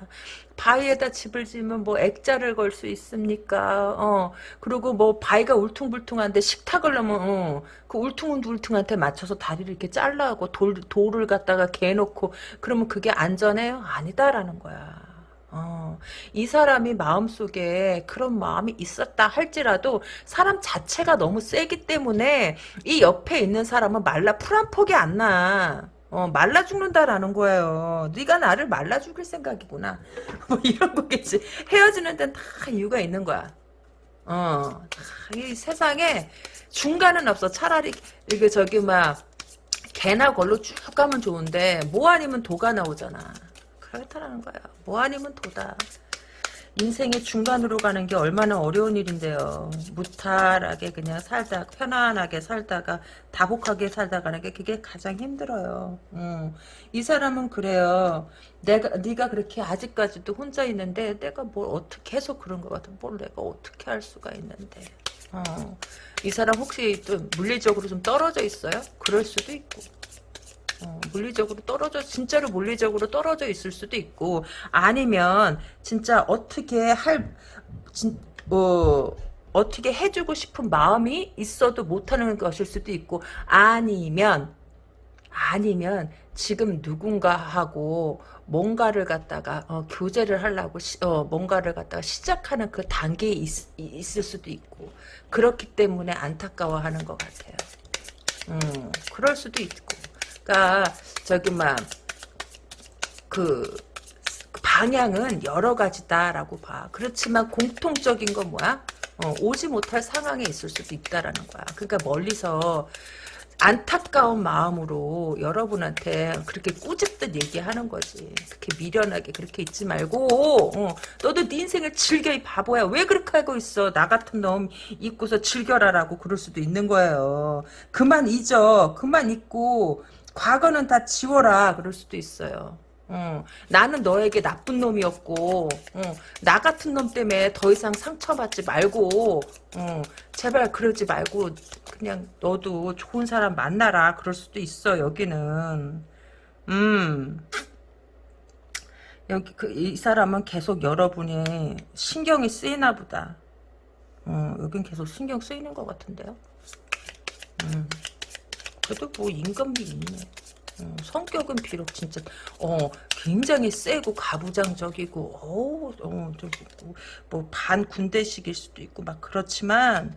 바위에다 집을 지으면 뭐 액자를 걸 수 있습니까? 어, 그리고 뭐 바위가 울퉁불퉁한데 식탁을 넣으면, 어, 그 울퉁불퉁한테 맞춰서 다리를 이렇게 잘라고 돌, 돌을 갖다가 개놓고, 그러면 그게 안전해요? 아니다라는 거야. 어, 이 사람이 마음속에 그런 마음이 있었다 할지라도 사람 자체가 너무 세기 때문에 이 옆에 있는 사람은 말라 풀 한 폭이 안 나. 어, 말라 죽는다라는 거예요. 네가 나를 말라 죽일 생각이구나. 뭐 이런 거겠지. 헤어지는 데는 다 이유가 있는 거야. 어, 이 세상에 중간은 없어. 차라리 이게 저기 막 개나 걸로 쭉 가면 좋은데 뭐 아니면 도가 나오잖아. 그렇다라는 거야. 뭐 아니면 도다. 인생의 중간으로 가는 게 얼마나 어려운 일인데요. 무탈하게 그냥 살다 편안하게 살다가 다복하게 살다가는 게 그게 가장 힘들어요. 음. 이 사람은 그래요. 내가 네가 그렇게 아직까지도 혼자 있는데 내가 뭘 어떻게 해서 그런 것 같아. 뭘 내가 어떻게 할 수가 있는데. 어. 이 사람 혹시 좀 물리적으로 좀 떨어져 있어요? 그럴 수도 있고. 어, 물리적으로 떨어져 진짜로 물리적으로 떨어져 있을 수도 있고 아니면 진짜 어떻게 할 진, 뭐 어떻게 해주고 싶은 마음이 있어도 못하는 것일 수도 있고 아니면 아니면 지금 누군가하고 뭔가를 갖다가 어, 교제를 하려고 시, 어, 뭔가를 갖다가 시작하는 그 단계에 있, 있을 수도 있고 그렇기 때문에 안타까워하는 것 같아요. 음, 그럴 수도 있고. 그러니까 저기 막그 방향은 여러 가지다라고 봐. 그렇지만 공통적인 건 뭐야? 어, 오지 못할 상황에 있을 수도 있다라는 거야. 그러니까 멀리서 안타까운 마음으로 여러분한테 그렇게 꾸짖듯 얘기하는 거지. 그렇게 미련하게 그렇게 있지 말고 어, 너도 네 인생을 즐겨 이 바보야. 왜 그렇게 하고 있어? 나 같은 놈 잊고서 즐겨라라고 그럴 수도 있는 거예요. 그만 잊어. 그만 잊고 과거는 다 지워라. 그럴 수도 있어요. 어, 나는 너에게 나쁜 놈이었고 어, 나 같은 놈 때문에 더 이상 상처받지 말고 어, 제발 그러지 말고 그냥 너도 좋은 사람 만나라. 그럴 수도 있어 여기는. 음. 여기 그 이 사람은 계속 여러분이 신경이 쓰이나 보다. 어, 여긴 계속 신경 쓰이는 것 같은데요. 음 그래도 뭐 인간미 있네 어, 성격은 비록 진짜 어 굉장히 세고 가부장적이고 어뭐반 군대식일 수도 있고 막 그렇지만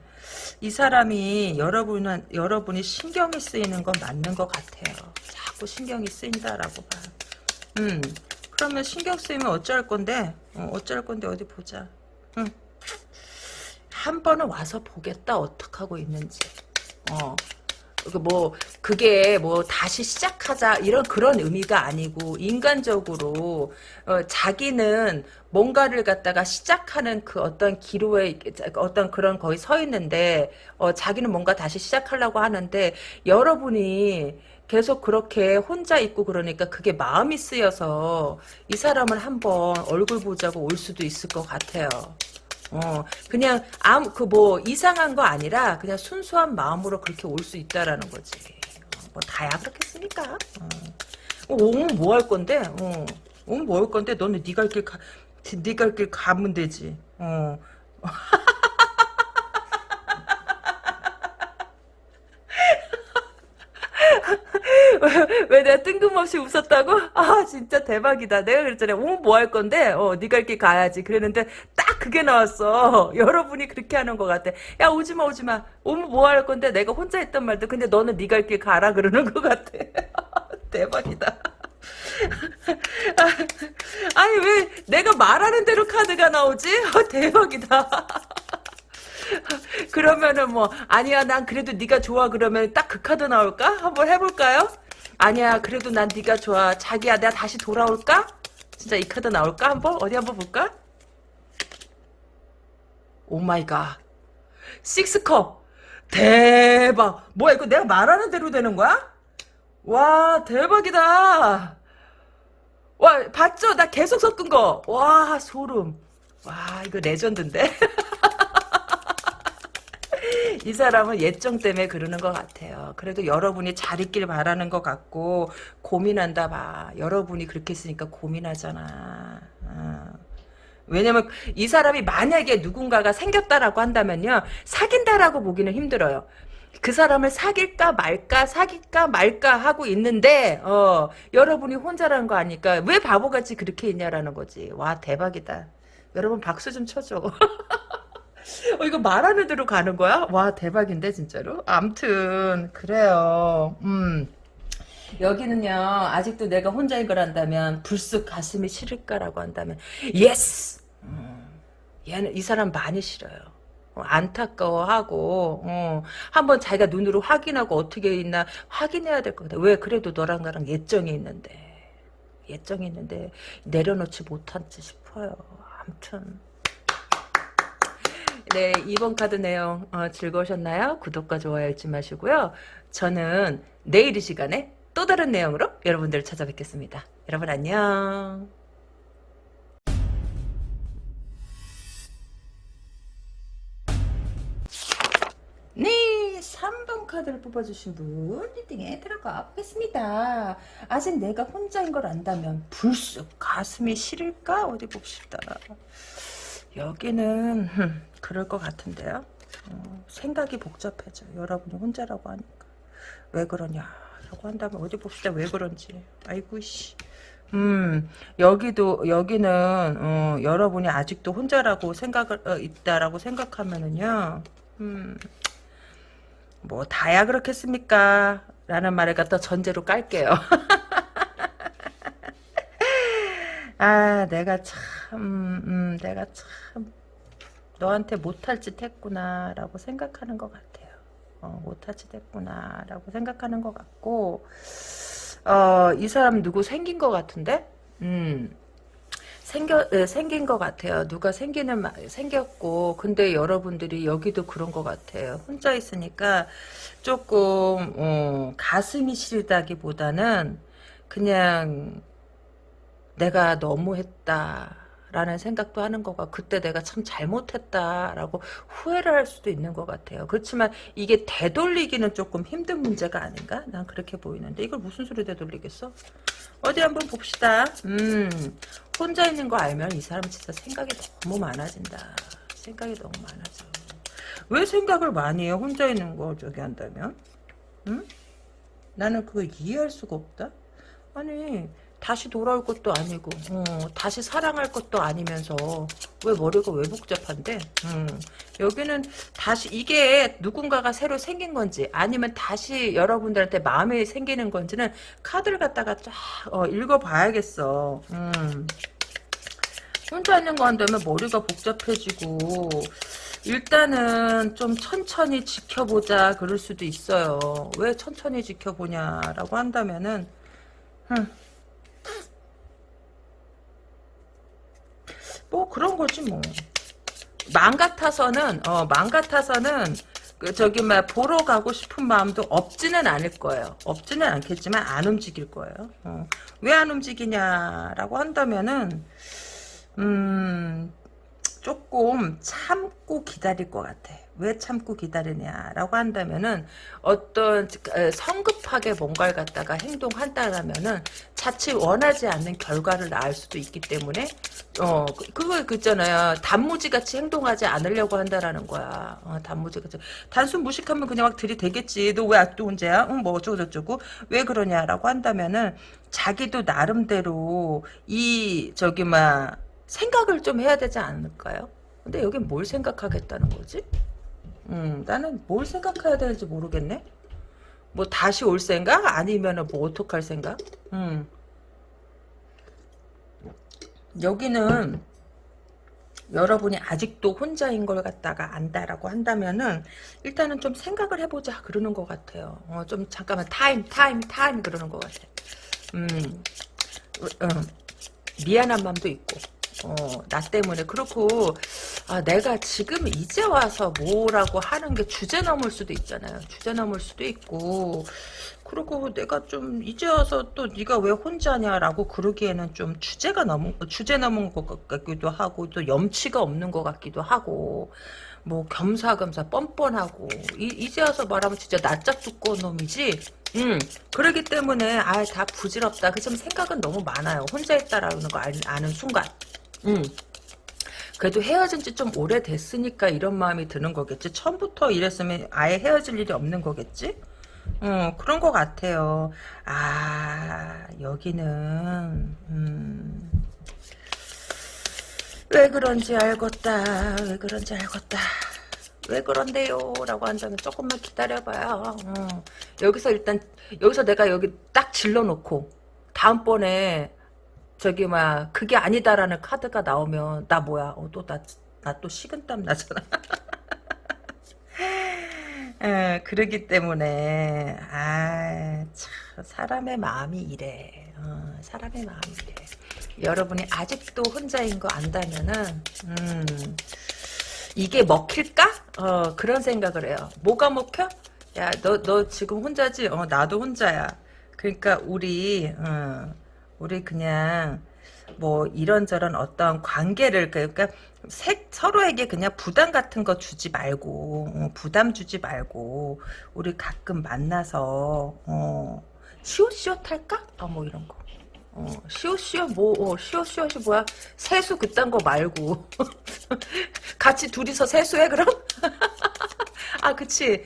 이 사람이 여러분은 여러분이 신경이 쓰이는 건 맞는 것 같아요. 자꾸 신경이 쓰인다라고 봐. 음 그러면 신경 쓰이면 어쩔 건데 어, 어쩔 건데 어디 보자. 응. 한 번은 와서 보겠다 어떻게 하고 있는지. 어그 뭐 그게 뭐 다시 시작하자 이런 그런 의미가 아니고 인간적으로 어, 자기는 뭔가를 갖다가 시작하는 그 어떤 기로에 어떤 그런 거기 서 있는데 어, 자기는 뭔가 다시 시작하려고 하는데 여러분이 계속 그렇게 혼자 있고 그러니까 그게 마음이 쓰여서 이 사람을 한번 얼굴 보자고 올 수도 있을 것 같아요. 어, 그냥 아무 그 뭐 이상한 거 아니라 그냥 순수한 마음으로 그렇게 올 수 있다라는 거지. 어, 뭐 다야 그렇겠습니까? 어. 어, 오면 뭐 할 건데? 어. 오면 뭐 할 건데? 너는 네가 길 가, 네가 길 가면 되지. 어. 왜 내가 뜬금없이 웃었다고? 아 진짜 대박이다. 내가 그랬잖아. 오면 뭐 할 건데? 어 네가 이렇게 가야지. 그랬는데 딱 그게 나왔어. 여러분이 그렇게 하는 것 같아. 야 오지마 오지마. 오면 뭐 할 건데? 내가 혼자 했던 말도 근데 너는 네가 이렇게 가라 그러는 것 같아. 대박이다. 아니 왜 내가 말하는 대로 카드가 나오지? 어, 대박이다. 그러면은 뭐 아니야 난 그래도 네가 좋아 그러면 딱 그 카드 나올까? 한번 해볼까요? 아니야 그래도 난 네가 좋아 자기야 내가 다시 돌아올까? 진짜 이 카드 나올까 한번? 어디 한번 볼까? oh my god six cup 대박 뭐야 이거 내가 말하는 대로 되는 거야? 와 대박이다 와 봤죠? 나 계속 섞은 거 와 소름 와 이거 legend인데 이 사람은 옛정 때문에 그러는 것 같아요. 그래도 여러분이 잘 있길 바라는 것 같고 고민한다 봐. 여러분이 그렇게 했으니까 고민하잖아. 어. 왜냐면 이 사람이 만약에 누군가가 생겼다라고 한다면요. 사귄다라고 보기는 힘들어요. 그 사람을 사귈까 말까 사귈까 말까 하고 있는데 어, 여러분이 혼자라는 거 아니까 왜 바보같이 그렇게 있냐라는 거지. 와 대박이다. 여러분 박수 좀 쳐줘. 어, 이거 말하는 대로 가는 거야? 와 대박인데 진짜로? 암튼 그래요. 음. 여기는요 아직도 내가 혼자인 걸 안다면 불쑥 가슴이 시릴까라고 한다면 yes. 음. 얘는 이 사람 많이 시려요. 어, 안타까워하고 어, 한번 자기가 눈으로 확인하고 어떻게 있나 확인해야 될 것 같아. 왜 그래도 너랑 나랑 옛정이 있는데 옛정이 있는데 내려놓지 못하지 싶어요. 아무튼 네, 2번 카드 내용 어, 즐거우셨나요? 구독과 좋아요 잊지 마시고요. 저는 내일 이 시간에 또 다른 내용으로 여러분들을 찾아뵙겠습니다. 여러분 안녕. 네, 3번 카드를 뽑아주신 분 리딩에 들어가 보겠습니다. 아직 내가 혼자인 걸 안다면 불쑥 가슴이 시릴까? 어디 봅시다. 여기는 그럴 것 같은데요. 어, 생각이 복잡해져. 여러분이 혼자라고 하니까. 왜 그러냐. 라고 한다면 어디 봅시다. 왜 그런지. 아이고 씨. 음, 여기도, 여기는, 어, 여러분이 아직도 혼자라고 생각을, 어, 있다라고 생각하면은요, 음, 뭐, 다야 그렇겠습니까? 라는 말을 갖다 전제로 깔게요. 아, 내가 참, 음, 내가 참, 너한테 못할 짓 했구나, 라고 생각하는 것 같아요. 어, 못할 짓 했구나, 라고 생각하는 것 같고, 어, 이 사람 누구 생긴 것 같은데? 음. 생겨, 예, 생긴 것 같아요. 누가 생기는, 마- 생겼고, 근데 여러분들이 여기도 그런 것 같아요. 혼자 있으니까 조금, 어, 가슴이 시리다기 보다는 그냥 내가 너무했다. 라는 생각도 하는 거가 그때 내가 참 잘못했다라고 후회를 할 수도 있는 것 같아요. 그렇지만 이게 되돌리기는 조금 힘든 문제가 아닌가? 난 그렇게 보이는데 이걸 무슨 소리 되돌리겠어? 어디 한번 봅시다. 음, 혼자 있는 거 알면 이 사람 진짜 생각이 너무 많아진다. 생각이 너무 많아져. 왜 생각을 많이 해? 혼자 있는 거 저기 한다면? 응? 나는 그거 이해할 수가 없다. 아니 다시 돌아올 것도 아니고 어, 다시 사랑할 것도 아니면서 왜 머리가 왜 복잡한데? 음, 여기는 다시 이게 누군가가 새로 생긴 건지 아니면 다시 여러분들한테 마음이 생기는 건지는 카드를 갖다가 쫙 어, 읽어봐야겠어. 음. 혼자 있는 거 한다면 머리가 복잡해지고 일단은 좀 천천히 지켜보자 그럴 수도 있어요. 왜 천천히 지켜보냐라고 한다면은 흠. 뭐 그런 거지 뭐. 맘 같아서는 어, 맘 같아서는 그 저기 막 보러 가고 싶은 마음도 없지는 않을 거예요. 없지는 않겠지만 안 움직일 거예요. 어. 왜안 움직이냐라고 한다면은 음 조금 참고 기다릴 것 같아. 왜 참고 기다리냐라고 한다면은 어떤 어, 성급하게 뭔가를 갖다가 행동한다라면은 자칫 원하지 않는 결과를 낳을 수도 있기 때문에 어 그- 그거 그 있잖아요. 단무지 같이 행동하지 않으려고 한다라는 거야. 어, 단무지 같이. 단순 무식하면 그냥 막 들이대겠지. 너왜 아직도 혼자야? 응뭐 어쩌고 저쩌고. 왜 그러냐라고 한다면은 자기도 나름대로 이 저기 막 생각을 좀 해야 되지 않을까요? 근데 여긴 뭘 생각하겠다는 거지? 음, 나는 뭘 생각해야 되는지 모르겠네. 뭐 다시 올 생각? 아니면은 뭐 어떡할 생각? 음. 여기는 여러분이 아직도 혼자인 걸 갖다가 안다라고 한다면은 일단은 좀 생각을 해보자 그러는 것 같아요. 어, 좀 잠깐만 타임 타임 타임 그러는 것 같아. 음, 어, 미안한 마음도 있고 어, 나 때문에 그렇고 아, 내가 지금 이제 와서 뭐라고 하는 게 주제 넘을 수도 있잖아요. 주제 넘을 수도 있고. 그리고 내가 좀 이제 와서 또 네가 왜 혼자냐라고 그러기에는 좀 주제가 너무 주제 넘은 것 같기도 하고 또 염치가 없는 것 같기도 하고 뭐 겸사겸사 뻔뻔하고 이, 이제 와서 말하면 진짜 낯짝 두꺼운 놈이지? 음 그러기 때문에 아 다 부질없다. 그 좀 생각은 너무 많아요. 혼자 있다라는 거 아, 아는 순간 음 그래도 헤어진 지 좀 오래됐으니까 이런 마음이 드는 거겠지. 처음부터 이랬으면 아예 헤어질 일이 없는 거겠지? 어, 그런 것 같아요. 아, 여기는, 음, 왜 그런지 알겠다. 왜 그런지 알겠다. 왜 그런데요? 라고 한다면 조금만 기다려봐요. 어. 여기서 일단, 여기서 내가 여기 딱 질러놓고, 다음번에 저기 막 그게 아니다라는 카드가 나오면 나 뭐야? 어, 또나 나 또 식은땀 나잖아. 에, 그러기 때문에 아, 참, 사람의 마음이 이래. 어, 사람의 마음이 이래. 여러분이 아직도 혼자인 거 안다면은 음, 이게 먹힐까? 어, 그런 생각을 해요. 뭐가 먹혀? 야, 너, 너 지금 혼자지? 어, 나도 혼자야. 그러니까 우리 어, 우리 그냥 뭐 이런저런 어떤 관계를 그러니까 색, 서로에게 그냥 부담 같은 거 주지 말고 어, 부담 주지 말고 우리 가끔 만나서 어, 시옷시옷 할까? 아뭐 이런 거. 어, 시옷시옷 뭐 어, 시옷시옷이 뭐야? 세수 그딴 거 말고 같이 둘이서 세수해 그럼? 아 그치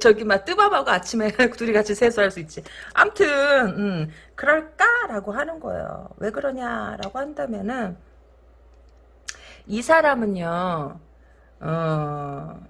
저기 막 뜨밤하고 아침에 둘이 같이 세수할 수 있지. 암튼 음, 그럴까라고 하는 거예요. 왜 그러냐라고 한다면은 이 사람은요. 어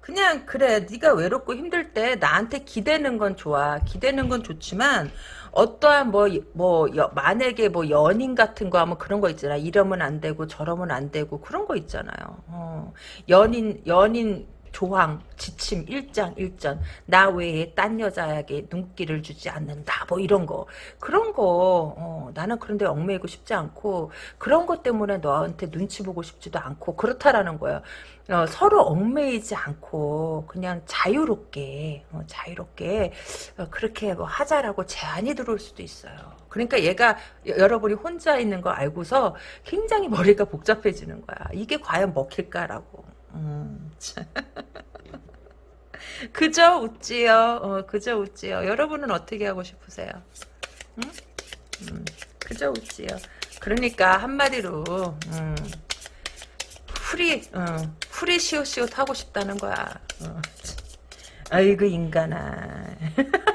그냥 그래 네가 외롭고 힘들 때 나한테 기대는 건 좋아 기대는 건 좋지만 어떠한 뭐 뭐 만약에 뭐 연인 같은 거 하면 그런 거 있잖아 이러면 안 되고 저러면 안 되고 그런 거 있잖아요 어. 연인 연인 조항, 지침, 일장, 일전. 나 외에 딴 여자에게 눈길을 주지 않는다. 뭐 이런 거. 그런 거 어, 나는 그런데 얽매이고 싶지 않고 그런 것 때문에 너한테 눈치 보고 싶지도 않고 그렇다라는 거예요 어, 서로 얽매이지 않고 그냥 자유롭게 어, 자유롭게 어, 그렇게 뭐 하자라고 제안이 들어올 수도 있어요. 그러니까 얘가 여러분이 혼자 있는 거 알고서 굉장히 머리가 복잡해지는 거야. 이게 과연 먹힐까라고 음, 그저 웃지요. 어, 그저 웃지요. 여러분은 어떻게 하고 싶으세요? 응? 음, 그저 웃지요. 그러니까 한마디로 음, 후리 어, 후리 시옷시옷 하고 싶다는 거야. 어. 아이고 인간아.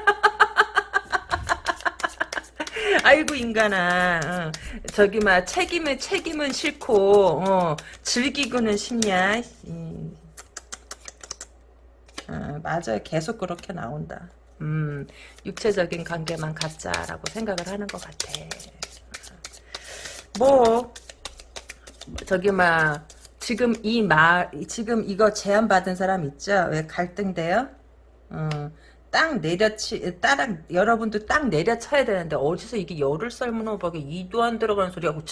아이고 인간아. 어. 저기 막 책임은 책임은 싫고 어, 즐기고는 싶냐? 음. 어, 맞아요. 계속 그렇게 나온다. 음, 육체적인 관계만 갖자라고 생각을 하는 것 같아. 뭐 저기 막 지금 이 말 지금 이거 제안 받은 사람 있죠? 왜 갈등돼요? 어. 딱 내려치 따랑 여러분도 딱 내려쳐야 되는데 어디서 이게 열을 삶은 호박에 이도 안 들어가는 소리하고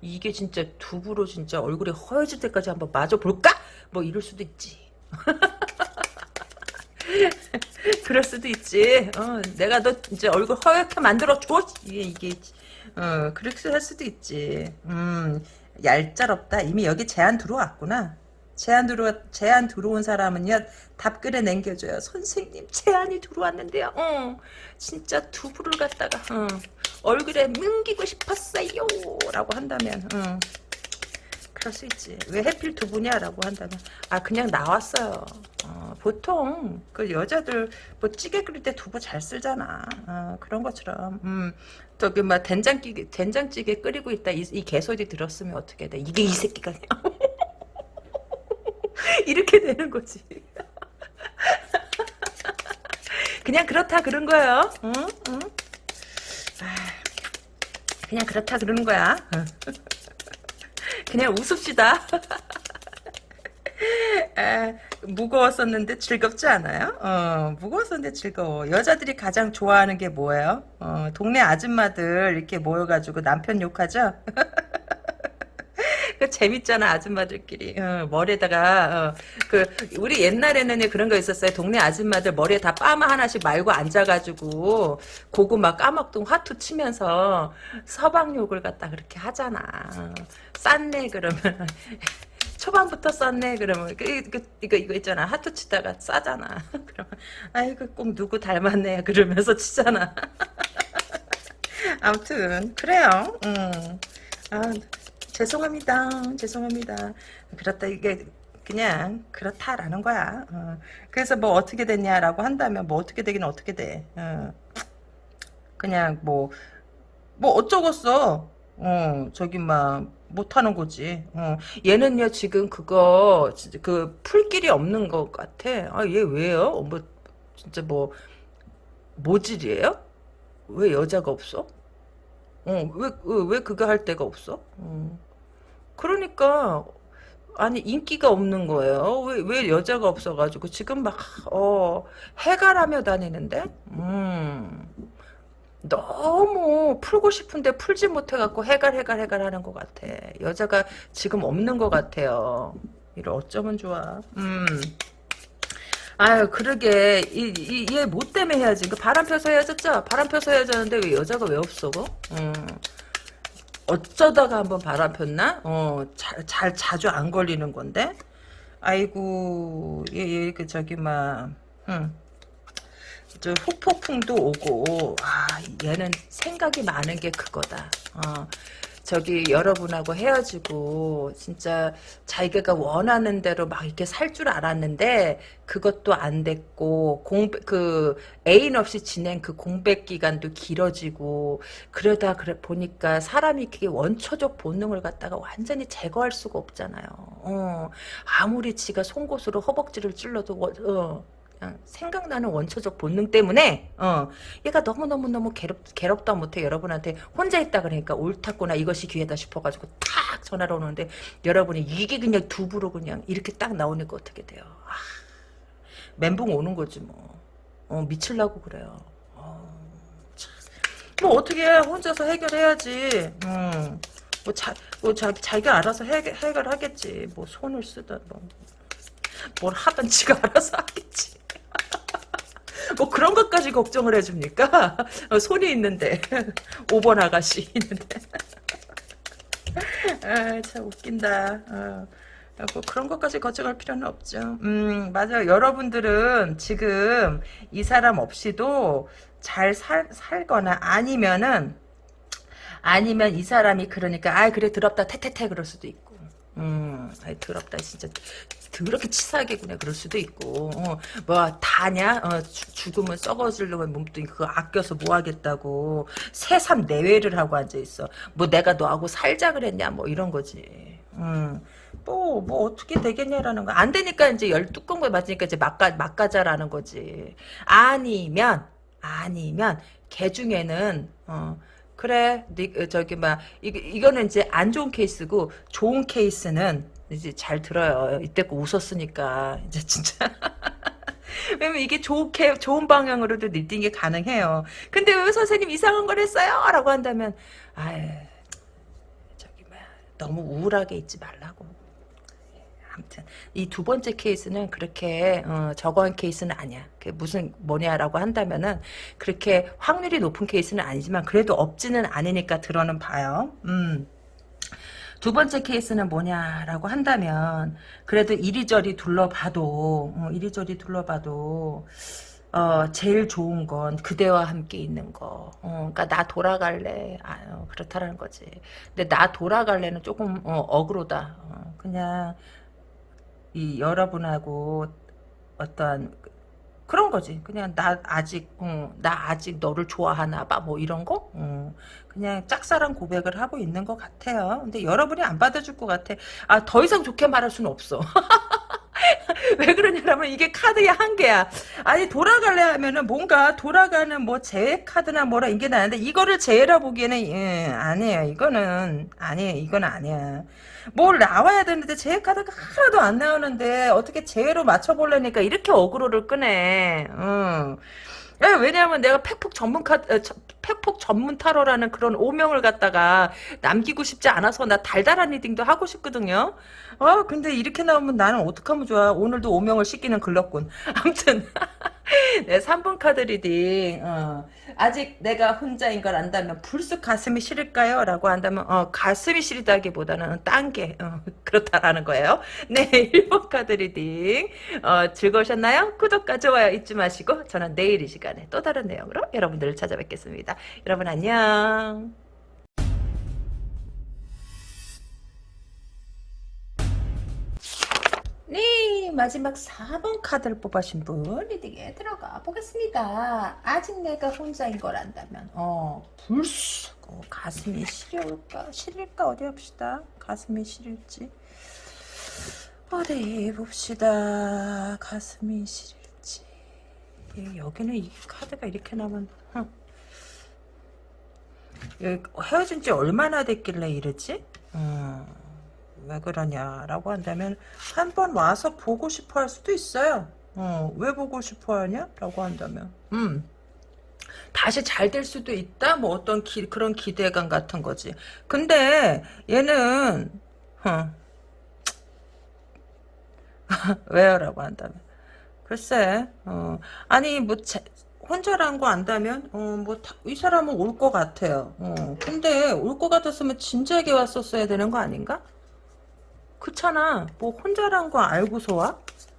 이게 진짜 두부로 진짜 얼굴이 허해질 때까지 한번 맞아 볼까? 뭐 이럴 수도 있지. 그럴 수도 있지. 어, 내가 너 이제 얼굴 허옇게 만들어 줘. 이게 이게 어 그렇게 할 수도 있지. 음 얄짤없다. 이미 여기 제안 들어왔구나. 제안 들어 제안 들어온 사람은요 답글에 남겨줘요. 선생님 제안이 들어왔는데요. 어, 진짜 두부를 갖다가 어, 얼굴에 뭉기고 싶었어요. 라고 한다면 어, 그럴 수 있지. 왜 해필 두부냐라고 한다면 아 그냥 나왔어요. 어, 보통 그 여자들 뭐 찌개 끓일 때 두부 잘 쓰잖아. 어, 그런 것처럼 음, 저기 막 된장찌개 된장찌개 끓이고 있다 이, 이 개소리 들었으면 어떻게 돼? 이게 이 새끼가 이렇게 되는 거지. 그냥 그렇다 그런 거예요. 응? 응? 아, 그냥 그렇다 그러는 거야. 그냥 웃읍시다. 아, 무거웠었는데 즐겁지 않아요? 어, 무거웠었는데 즐거워. 여자들이 가장 좋아하는 게 뭐예요? 어, 동네 아줌마들 이렇게 모여가지고 남편 욕하죠? 그 재밌잖아 아줌마들끼리. 어, 머리에다가 어, 그 우리 옛날에는 그런 거 있었어요. 동네 아줌마들 머리에 다 빠마 하나씩 말고 앉아가지고 고구마 까먹던 화투 치면서 서방 욕을 갖다 그렇게 하잖아. 쌌네 그러면. 초반부터 썼네 그러면. 그, 그, 이거 이거 있잖아. 하트 치다가 싸잖아. 그러면 아이고 꼭 누구 닮았네 그러면서 치잖아. 아무튼 그래요. 음. 아 죄송합니다. 죄송합니다. 그렇다 이게 그냥 그렇다라는 거야. 어. 그래서 뭐 어떻게 됐냐라고 한다면 뭐 어떻게 되긴 어떻게 돼. 어. 그냥 뭐뭐 뭐 어쩌겠어. 어 저기 막 못하는 거지. 어. 얘는요 지금 그거 그 풀길이 없는 것 같아. 아 얘 왜요? 뭐 진짜 뭐 모질이에요? 왜 여자가 없어? 어, 왜, 왜 그거 할 데가 없어? 어. 그러니까, 아니, 인기가 없는 거예요. 왜, 왜 여자가 없어가지고, 지금 막, 어, 해갈하며 다니는데? 음, 너무 풀고 싶은데 풀지 못해갖고 해갈, 해갈, 해갈 하는 것 같아. 여자가 지금 없는 것 같아요. 이를 어쩌면 좋아. 음. 아유 그러게 얘뭐 때문에 해야지 그 바람 펴서 헤어졌죠 바람 펴서 헤어졌는데 왜 여자가 왜 없어 그? 음. 어쩌다가 한번 바람 폈나 어, 잘, 잘 자주 안 걸리는 건데 아이고 얘, 얘, 그 저기 막 응. 저 후폭풍도 오고 아 얘는 생각이 많은 게 그거다 어. 저기 여러분하고 헤어지고 진짜 자기가 원하는 대로 막 이렇게 살 줄 알았는데 그것도 안 됐고 공백 그 애인 없이 지낸 그 공백 기간도 길어지고 그러다 그래 보니까 사람이 그게 원초적 본능을 갖다가 완전히 제거할 수가 없잖아요. 어, 아무리 지가 송곳으로 허벅지를 찔러도 원- 어, 생각나는 원초적 본능 때문에 어 얘가 너무너무너무 괴롭, 괴롭다 못해 여러분한테 혼자 있다 그러니까 옳다구나 이것이 기회다 싶어가지고 탁 전화를 오는데 여러분이 이게 그냥 두부로 그냥 이렇게 딱 나오니까 어떻게 돼요 아, 멘붕 오는 거지 뭐 어, 미칠라고 그래요 어, 참. 뭐 어떻게 해 혼자서 해결해야지 음. 뭐, 자, 뭐 자, 자기가 알아서 해, 해결하겠지 뭐 손을 쓰든 뭐. 뭘 하든 지가 알아서 하겠지 뭐 그런 것까지 걱정을 해줍니까? 어, 손이 있는데 5번 아가씨 있는데 아 참 웃긴다 어. 뭐 그런 것까지 걱정할 필요는 없죠. 음, 맞아요. 여러분들은 지금 이 사람 없이도 잘 살, 살거나 아니면은, 아니면 이 사람이 그러니까, 아 그래, 더럽다, 태태태 그럴 수도 있고. 음, 아이, 더럽다, 진짜. 그렇게 치사하게 그냥 그럴 수도 있고 어, 뭐 다냐 어, 주, 죽으면 썩어지려면 몸뚱이 그거 아껴서 뭐 하겠다고 새삼 내외를 하고 앉아있어 뭐 내가 너하고 살자 그랬냐 뭐 이런 거지 음. 뭐, 뭐, 어떻게 되겠냐라는 거. 안 되니까 이제 열 뚜껑을 맞으니까 이제 막가, 막가자라는 거지. 아니면, 아니면, 개 중에는, 어, 그래, 니, 어, 저기, 막, 이, 이거는 이제 안 좋은 케이스고, 좋은 케이스는, 이제 잘 들어요. 이때껏 웃었으니까. 이제 진짜. 왜냐면 이게 좋게, 좋은 방향으로도 reading이 가능해요. 근데 왜 선생님 이상한 걸 했어요? 라고 한다면, 아유, 저기, 뭐야, 너무 우울하게 있지 말라고. 아무튼 이 두 번째 케이스는 그렇게 어, 저거한 케이스는 아니야. 무슨 뭐냐라고 한다면은 그렇게 확률이 높은 케이스는 아니지만 그래도 없지는 않으니까 들어는 봐요. 음. 두 번째 케이스는 뭐냐라고 한다면 그래도 이리저리 둘러봐도 어, 이리저리 둘러봐도 어, 제일 좋은 건 그대와 함께 있는 거. 어, 그러니까 나 돌아갈래. 아, 어, 그렇다라는 거지. 근데 나 돌아갈래는 조금 어, 어그로다. 어, 그냥 이 여러분하고 어떠한 그런 거지. 그냥 나 아직 어, 나 아직 너를 좋아하나 봐. 뭐 이런 거. 어, 그냥 짝사랑 고백을 하고 있는 것 같아요. 근데 여러분이 안 받아줄 것 같아. 아 더 이상 좋게 말할 수는 없어. 왜 그러냐면 이게 카드의 한계야. 아니 돌아갈래 하면은 뭔가 돌아가는 뭐 재해 카드나 뭐라 이게 나는데 이거를 재해라 보기에는 예, 아니에요. 이거는 아니에요. 이건 아니야. 뭘 나와야 되는데 재회 카드가 하나도 안 나오는데 어떻게 재회로 맞춰보려니까 이렇게 어그로를 끄네. 응. 예, 왜냐하면 내가 팩폭 전문 카 어, 저- 팩폭 전문 타로라는 그런 오명을 갖다가 남기고 싶지 않아서 나 달달한 reading도 하고 싶거든요. 아 근데 이렇게 나오면 나는 어떡하면 좋아. 오늘도 오명을 씻기는 글렀군. 아무튼 네, 3번 카드 reading 어, 아직 내가 혼자인 걸 안다면 불쑥 가슴이 시릴까요? 라고 한다면 어, 가슴이 시리다기보다는 딴게 어, 그렇다라는 거예요. 네 1번 카드 reading 어, 즐거우셨나요? 구독과 좋아요 잊지 마시고 저는 내일 이 시간에 또 다른 내용으로 여러분들을 찾아뵙겠습니다. 여러분 안녕. 네, 마지막 4번 카드를 뽑으신 분 reading에 들어가 보겠습니다. 아직 내가 혼자인 걸 안다면 어, 불쑥 어, 가슴이 시려울까? 시릴까? 어디 봅시다. 가슴이 시릴지 어디 봅시다. 가슴이 시릴지 예, 여기는 이 카드가 이렇게 나면. 예, 헤어진 지 얼마나 됐길래 이러지? 음. 왜 그러냐라고 한다면 한 번 와서 보고 싶어 할 수도 있어요. 어, 왜 보고 싶어 하냐? 라고 한다면 음. 다시 잘 될 수도 있다? 뭐 어떤 기, 그런 기대감 같은 거지. 근데 얘는 어. 왜요? 라고 한다면 글쎄 어. 아니 뭐 제, 혼자란 거 안다면 어, 뭐이 사람은 올 것 같아요. 어. 근데 올 것 같았으면 진지하게 왔었어야 되는 거 아닌가? 그렇잖아. 뭐 혼자란 거 알고서 와?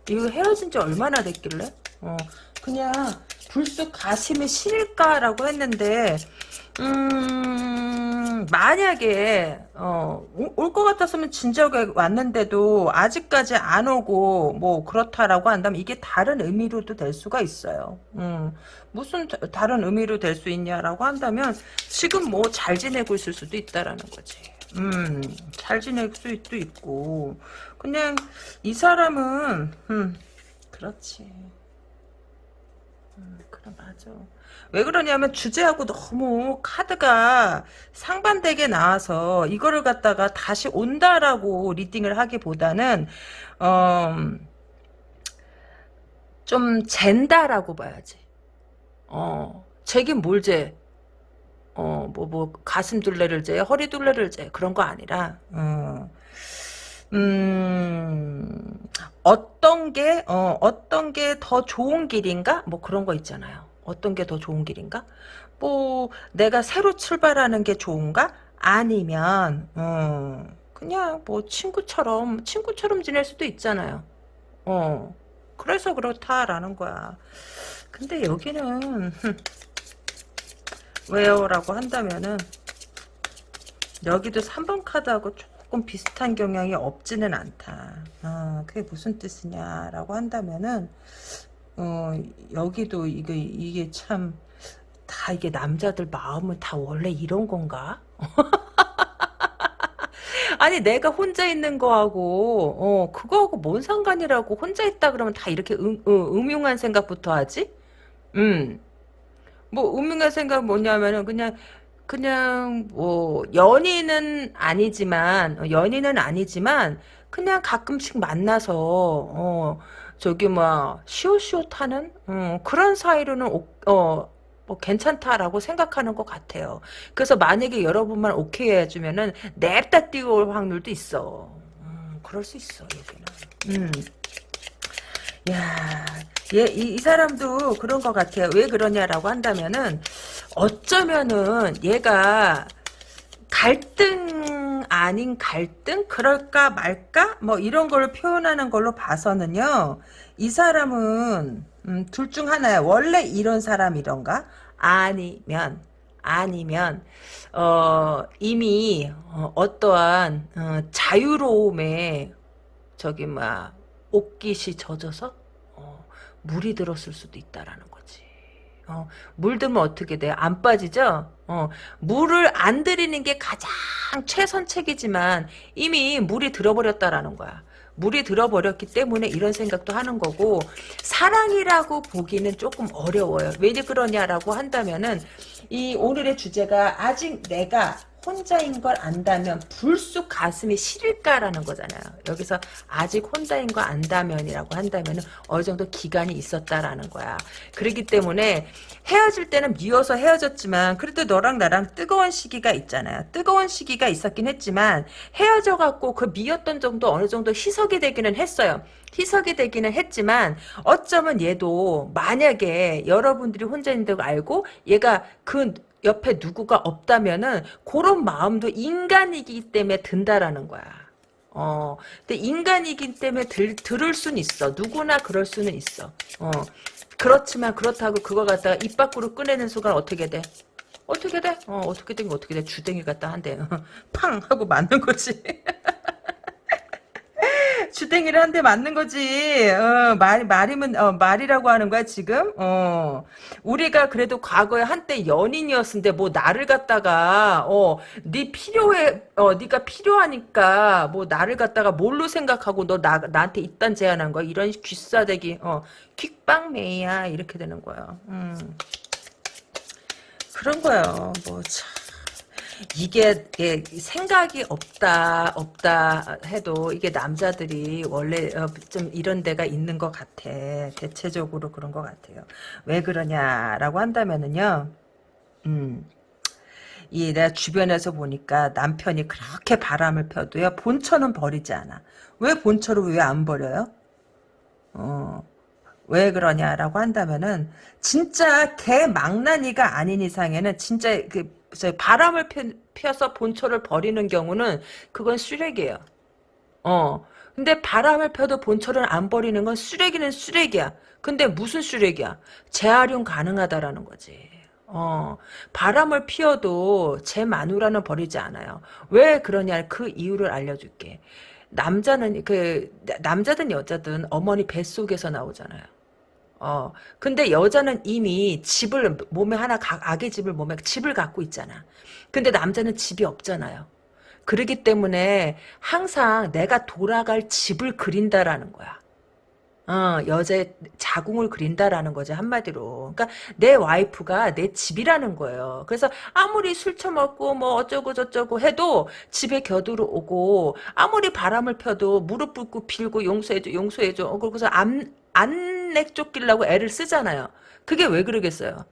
이거 헤어진 지 얼마나 됐길래? 어, 그냥 불쑥 가슴이 시릴까라고 했는데 음, 음, 만약에 어, 올 것 같았으면 진작에 왔는데도 아직까지 안 오고 뭐 그렇다라고 한다면 이게 다른 의미로도 될 수가 있어요. 음, 무슨 다- 다른 의미로 될 수 있냐라고 한다면 지금 뭐 잘 지내고 있을 수도 있다라는 거지. 음, 잘 지낼 수도 있고 그냥 이 사람은 음, 그렇지. 음, 그래 맞아. 왜 그러냐면 주제하고 너무 카드가 상반되게 나와서 이거를 갖다가 다시 온다라고 리딩을 하기보다는 어, 좀 잰다라고 봐야지. 어, 재긴 뭘 재? 어, 뭐, 뭐, 가슴 둘레를 재, 허리 둘레를 재, 그런 거 아니라, 어, 음, 어떤 게, 어, 어떤 게 더 좋은 길인가? 뭐 그런 거 있잖아요. 어떤 게 더 좋은 길인가? 뭐, 내가 새로 출발하는 게 좋은가? 아니면, 어, 그냥 뭐 친구처럼, 친구처럼 지낼 수도 있잖아요. 어, 그래서 그렇다라는 거야. 근데 여기는, 왜요? 라고 한다면은, 여기도 3번 카드하고 조금 비슷한 경향이 없지는 않다. 아, 그게 무슨 뜻이냐라고 한다면은 어, 여기도 이게 이게 참 다 이게 남자들 마음은 다 원래 이런 건가? 아니 내가 혼자 있는 거하고 어 그거하고 뭔 상관이라고 혼자 있다 그러면 다 이렇게 음, 음, 음흉한 생각부터 하지? 음. 뭐 음흉한 생각 뭐냐면은 그냥 그냥 뭐 연인은 아니지만 어, 연인은 아니지만 그냥 가끔씩 만나서 어 저기 뭐 시옷시옷 하는 어, 그런 사이로는 오- 어, 뭐 괜찮다라고 생각하는 것 같아요. 그래서 만약에 여러분만 오케이 해주면은 냅다 뛰어올 확률도 있어. 음, 그럴 수 있어 여기는. 음. 야, 얘, 이, 이 사람도 그런 것 같아요. 왜 그러냐라고 한다면은, 어쩌면은 얘가 갈등 아닌 갈등? 그럴까 말까? 뭐 이런 걸 표현하는 걸로 봐서는요, 이 사람은, 음, 둘 중 하나야. 원래 이런 사람이던가? 아니면, 아니면, 어, 이미, 어, 어떠한, 어, 자유로움에, 저기, 뭐야, 옷깃이 젖어서 어, 물이 들었을 수도 있다라는 거지. 어, 물 들면 어떻게 돼? 안 빠지죠? 어, 물을 안 들이는 게 가장 최선책이지만 이미 물이 들어버렸다라는 거야. 물이 들어버렸기 때문에 이런 생각도 하는 거고 사랑이라고 보기는 조금 어려워요. 왜 그러냐라고 한다면은 이 오늘의 주제가 아직 내가 혼자인 걸 안다면 불쑥 가슴이 시릴까라는 거잖아요. 여기서 아직 혼자인 걸 안다면이라고 한다면 어느 정도 기간이 있었다라는 거야. 그렇기 때문에 헤어질 때는 미워서 헤어졌지만 그래도 너랑 나랑 뜨거운 시기가 있잖아요. 뜨거운 시기가 있었긴 했지만 헤어져 갖고 그 미웠던 정도 어느 정도 희석이 되기는 했어요. 희석이 되기는 했지만 어쩌면 얘도 만약에 여러분들이 혼자 있는 걸 알고 얘가 그 옆에 누구가 없다면은 그런 마음도 인간이기 때문에 든다라는 거야. 어, 근데 인간이기 때문에 들, 들을 순 있어. 누구나 그럴 수는 있어. 어, 그렇지만 그렇다고 그거 갖다가 입 밖으로 꺼내는 순간 어떻게 돼? 어떻게 돼? 어, 어떻게 된거 어떻게 돼? 주댕이 갖다 한대. 팡! 하고 맞는 거지. 주댕이를 한 대 맞는 거지. 어, 말, 말이면, 어, 말이라고 하는 거야, 지금? 어. 우리가 그래도 과거에 한때 연인이었는데, 뭐, 나를 갖다가, 어, 네 필요해, 어, 네가 필요하니까, 뭐, 나를 갖다가 뭘로 생각하고, 너 나, 나한테 이딴 제안한 거야? 이런 귀싸대기, 어, 퀵빵메이야. 이렇게 되는 거야. 음. 그런 거요. 뭐, 참. 이게, 이게 생각이 없다 없다 해도 이게 남자들이 원래 어, 좀 이런 데가 있는 것 같아. 대체적으로 그런 것 같아요. 왜 그러냐라고 한다면은요 음, 이 내가 주변에서 보니까 남편이 그렇게 바람을 펴도요 본처는 버리지 않아. 왜 본처를 왜 안 버려요? 어, 왜 그러냐라고 한다면은 진짜 개망나니가 아닌 이상에는 진짜 그저 바람을 펴, 펴서 본초를 버리는 경우는 그건 쓰레기예요. 어. 근데 바람을 펴도 본초를 안 버리는 건 쓰레기는 쓰레기야. 근데 무슨 쓰레기야? 재활용 가능하다라는 거지. 어, 바람을 피워도 제 마누라는 버리지 않아요. 왜 그러냐 그 이유를 알려줄게. 남자는 그 남자든 여자든 어머니 뱃속에서 나오잖아요. 어, 근데 여자는 이미 집을 몸에 하나 아기 집을 몸에 집을 갖고 있잖아. 근데 남자는 집이 없잖아요. 그러기 때문에 항상 내가 돌아갈 집을 그린다라는 거야. 어, 여자의 자궁을 그린다라는 거죠, 한마디로. 그러니까 내 와이프가 내 집이라는 거예요. 그래서 아무리 술 처먹고 뭐 어쩌고 저쩌고 해도 집에 겨들어 오고 아무리 바람을 펴도 무릎 꿇고 빌고 용서해줘, 용서해줘. 어, 그러고서 안, 안 내 쫓기려고 애를 쓰잖아요. 그게 왜 그러겠어요?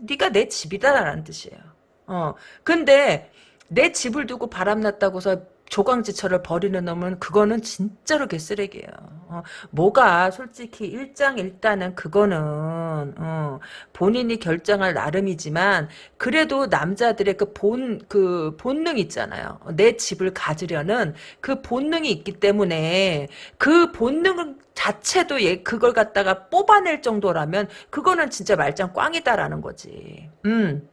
네가 내 집이다라는 뜻이에요. 어, 근데 내 집을 두고 바람났다고서 조강지처를 버리는 놈은 그거는 진짜로 개쓰레기예요. 어, 뭐가 솔직히 일장일단은 그거는 어, 본인이 결정할 나름이지만 그래도 남자들의 그 본그 본능 있잖아요. 내 집을 가지려는 그 본능이 있기 때문에 그 본능 자체도 얘 그걸 갖다가 뽑아낼 정도라면 그거는 진짜 말짱 꽝이다라는 거지. 음.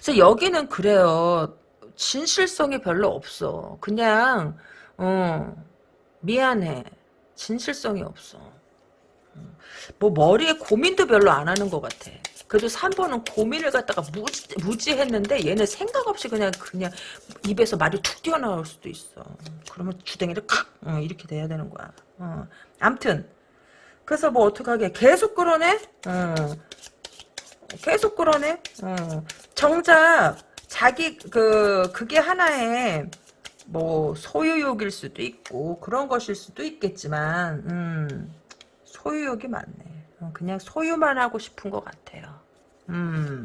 그래서 여기는 그래요. 진실성이 별로 없어. 그냥 어 미안해. 진실성이 없어. 뭐 머리에 고민도 별로 안 하는 것 같아. 그래도 3번은 고민을 갖다가 무지, 무지했는데 얘는 생각 없이 그냥 그냥 입에서 말이 툭 튀어나올 수도 있어. 그러면 주댕이를 칵 어, 이렇게 돼야 되는 거야. 어. 암튼 그래서 뭐 어떡하게 계속 끌어내? 어. 계속 끌어내? 어. 정작 자기 그 그게 하나의 뭐 소유욕일 수도 있고 그런 것일 수도 있겠지만 음, 소유욕이 많네. 어, 그냥 소유만 하고 싶은 것 같아요. 음.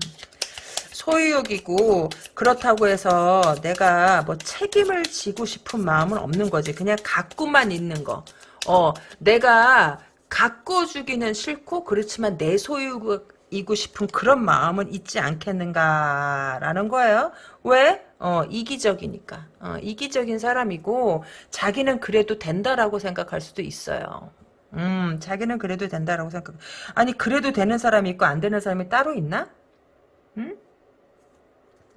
소유욕이고 그렇다고 해서 내가 뭐 책임을 지고 싶은 마음은 없는 거지. 그냥 갖고만 있는 거. 어, 내가 갖고 주기는 싫고 그렇지만 내 소유 이고 싶은 그런 마음은 있지 않겠는가라는 거예요. 왜? 어, 이기적이니까. 어, 이기적인 사람이고 자기는 그래도 된다라고 생각할 수도 있어요. 음, 자기는 그래도 된다라고 생각. 아니 그래도 되는 사람이 있고 안 되는 사람이 따로 있나? 음?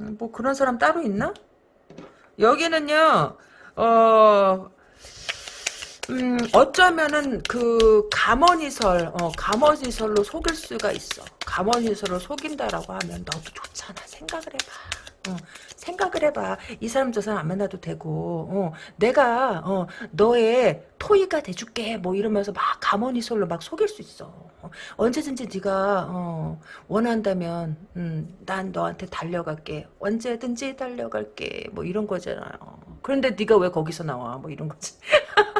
음뭐 그런 사람 따로 있나? 여기는요. 어 음, 어쩌면은 그 감언이설, 어, 감언이설로 속일 수가 있어. 감언이설로 속인다라고 하면 너도 좋잖아. 생각을 해봐. 어, 생각을 해봐. 이 사람 저 사람 안 만나도 되고, 어, 내가 어, 너의 토이가 돼줄게. 뭐 이러면서 막 감언이설로 막 속일 수 있어. 어, 언제든지 네가 어, 원한다면, 음, 난 너한테 달려갈게. 언제든지 달려갈게. 뭐 이런 거잖아요. 그런데 네가 왜 거기서 나와? 뭐 이런 거지.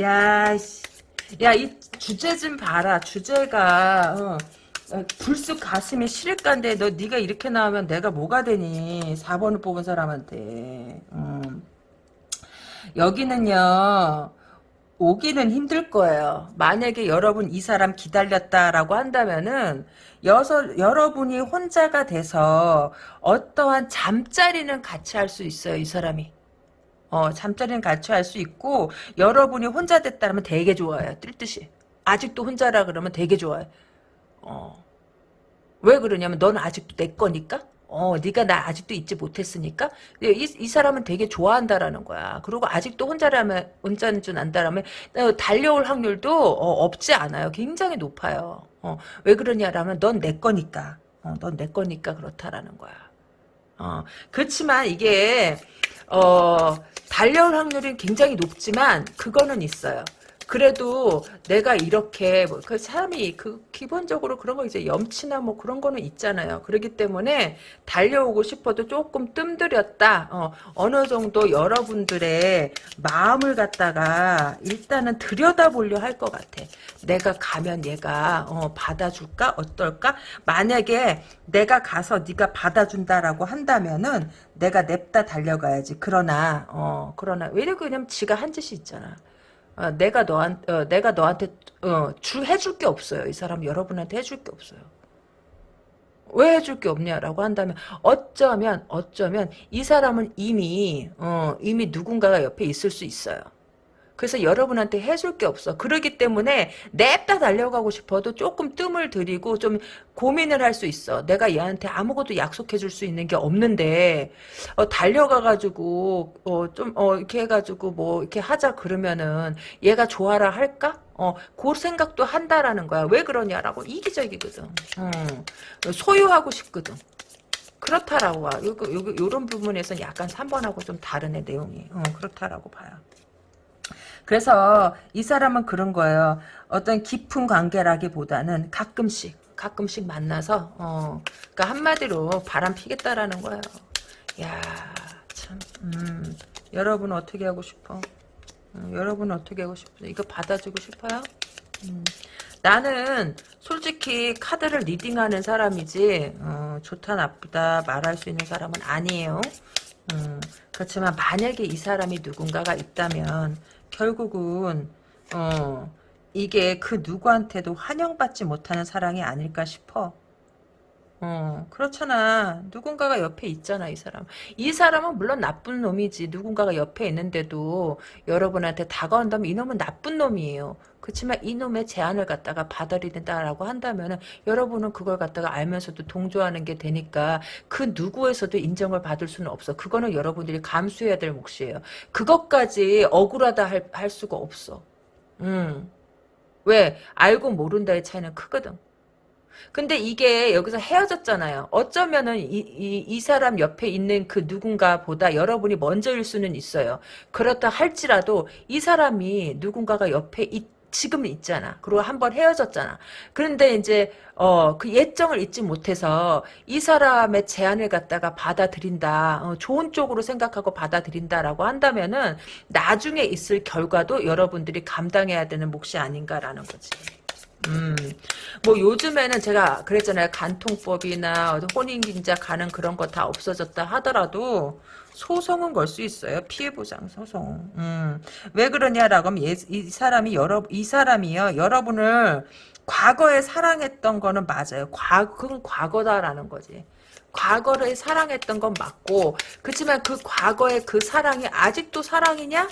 야, 야, 이 주제 좀 봐라. 주제가, 어, 어 불쑥 가슴이 시릴간데 너 네가 이렇게 나오면 내가 뭐가 되니? 4번을 뽑은 사람한테. 음. 여기는요 오기는 힘들 거예요. 만약에 여러분 이 사람 기다렸다라고 한다면은 여서, 여러분이 혼자가 돼서 어떠한 잠자리는 같이 할 수 있어요 이 사람이 어, 잠자리는 같이 할 수 있고 여러분이 혼자 됐다면 되게 좋아요. 뜰 듯이. 아직도 혼자라 그러면 되게 좋아요. 어. 왜 그러냐면 넌 아직도 내 거니까. 어, 네가 나 아직도 잊지 못했으니까 이, 이 사람은 되게 좋아한다라는 거야. 그리고 아직도 혼자라면 혼자인 줄 안다라면 어, 달려올 확률도 어, 없지 않아요. 굉장히 높아요. 어, 왜 그러냐라면 넌 내 거니까. 어, 넌 내 거니까 그렇다라는 거야. 어, 그렇지만 이게 어, 달려올 확률이 굉장히 높지만 그거는 있어요. 그래도 내가 이렇게 뭐 그 사람이 그 기본적으로 그런 거 이제 염치나 뭐 그런 거는 있잖아요. 그렇기 때문에 달려오고 싶어도 조금 뜸들였다. 어, 어느 정도 여러분들의 마음을 갖다가 일단은 들여다보려 할 것 같아. 내가 가면 얘가 어, 받아줄까 어떨까? 만약에 내가 가서 네가 받아준다라고 한다면은 내가 냅다 달려가야지. 그러나 어 그러나 왜냐면 그냥 지가 한 짓이 있잖아. 어, 내가 너한 어, 내가 너한테 어, 주 해줄 게 없어요. 이 사람 여러분한테 해줄 게 없어요. 왜 해줄 게 없냐라고 한다면 어쩌면 어쩌면 이 사람은 이미 어, 이미 누군가가 옆에 있을 수 있어요. 그래서 여러분한테 해줄 게 없어. 그러기 때문에 냅다 달려가고 싶어도 조금 뜸을 들이고 좀 고민을 할 수 있어. 내가 얘한테 아무것도 약속해 줄 수 있는 게 없는데 어, 달려가가지고 어, 좀 어, 이렇게 해가지고 뭐 이렇게 하자 그러면은 얘가 좋아라 할까? 어, 그 생각도 한다라는 거야. 왜 그러냐라고 이기적이거든. 음, 소유하고 싶거든. 그렇다라고 봐. 요거, 요거, 요런 부분에서는 약간 3번하고 좀 다르네, 내용이. 어, 그렇다라고 봐요. 그래서 이 사람은 그런 거예요. 어떤 깊은 관계라기보다는 가끔씩, 가끔씩 만나서, 어, 그니까 한마디로 바람 피겠다라는 거예요. 야 참, 음, 여러분 어떻게 하고 싶어? 음, 여러분 어떻게 하고 싶어? 이거 받아주고 싶어요? 음. 나는 솔직히 카드를 리딩하는 사람이지 어, 좋다 나쁘다 말할 수 있는 사람은 아니에요. 음, 그렇지만 만약에 이 사람이 누군가가 있다면 결국은 어, 이게 그 누구한테도 환영받지 못하는 사랑이 아닐까 싶어. 어, 그렇잖아. 누군가가 옆에 있잖아, 이 사람. 이 사람은 물론 나쁜 놈이지. 누군가가 옆에 있는데도 여러분한테 다가온다면 이놈은 나쁜 놈이에요. 그렇지만 이놈의 제안을 갖다가 받아들인다라고 한다면은 여러분은 그걸 갖다가 알면서도 동조하는 게 되니까 그 누구에서도 인정을 받을 수는 없어. 그거는 여러분들이 감수해야 될 몫이에요. 그것까지 억울하다 할, 할 수가 없어. 음. 왜? 알고 모른다의 차이는 크거든. 근데 이게 여기서 헤어졌잖아요. 어쩌면은 이, 이, 이 사람 옆에 있는 그 누군가보다 여러분이 먼저일 수는 있어요. 그렇다 할지라도 이 사람이 누군가가 옆에 있, 지금 있잖아. 그리고 한 번 헤어졌잖아. 그런데 이제 어 그 예정을 잊지 못해서 이 사람의 제안을 갖다가 받아들인다. 어, 좋은 쪽으로 생각하고 받아들인다라고 한다면은 나중에 있을 결과도 여러분들이 감당해야 되는 몫이 아닌가라는 거지. 음, 뭐 요즘에는 제가 그랬잖아요. 간통법이나 혼인긴자 가는 그런 거 다 없어졌다 하더라도 소송은 걸 수 있어요. 피해보장 소송. 음, 왜 그러냐라고 하면 예, 이 사람이 여러 이 사람이요 여러분을 과거에 사랑했던 거는 맞아요. 과 그건 과거다라는 거지. 과거를 사랑했던 건 맞고 그렇지만 그 과거의 그 사랑이 아직도 사랑이냐?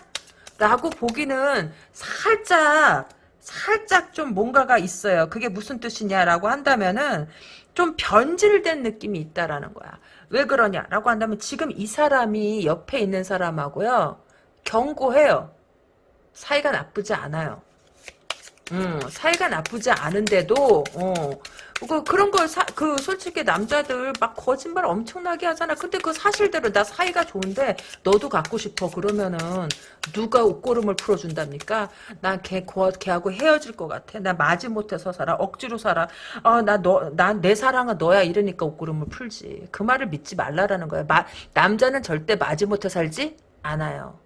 라고 보기는 살짝 살짝 좀 뭔가가 있어요. 그게 무슨 뜻이냐라고 한다면은 좀 변질된 느낌이 있다라는 거야. 왜 그러냐라고 한다면 지금 이 사람이 옆에 있는 사람하고요. 경고해요. 사이가 나쁘지 않아요. 음, 사이가 나쁘지 않은데도 어, 그 그런 걸그 솔직히 남자들 막 거짓말 엄청나게 하잖아. 근데 그 사실대로 나 사이가 좋은데 너도 갖고 싶어 그러면은 누가 옷고름을 풀어준답니까? 난걔 걔하고 헤어질 것 같아. 나 마지 못해서 살아. 억지로 살아. 어나 너 난 내 사랑은 너야 이러니까 옷고름을 풀지. 그 말을 믿지 말라라는 거야. 마, 남자는 절대 마지 못해 살지 않아요.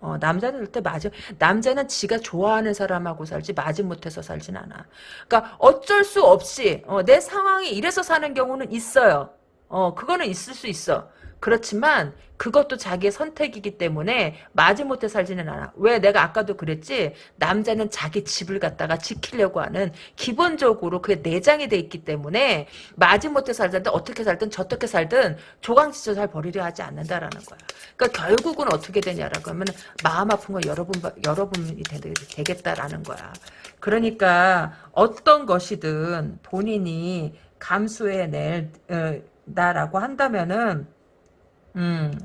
어, 남자는 절대 맞아. 남자는 지가 좋아하는 사람하고 살지 마지못해서 살진 않아. 그러니까 어쩔 수 없이 어, 내 상황이 이래서 사는 경우는 있어요. 어, 그거는 있을 수 있어. 그렇지만 그것도 자기의 선택이기 때문에 마지못해 살지는 않아. 왜 내가 아까도 그랬지 남자는 자기 집을 갖다가 지키려고 하는 기본적으로 그게 내장이 돼 있기 때문에 마지못해 살든 어떻게 살든 저떻게 살든 조강지처 잘 버리려 하지 않는다라는 거야. 그러니까 결국은 어떻게 되냐라고 하면 마음 아픈 건 여러분 여러분이 되, 겠다라는 거야. 그러니까 어떤 것이든 본인이 감수해낼 어, 나라고 한다면은 음,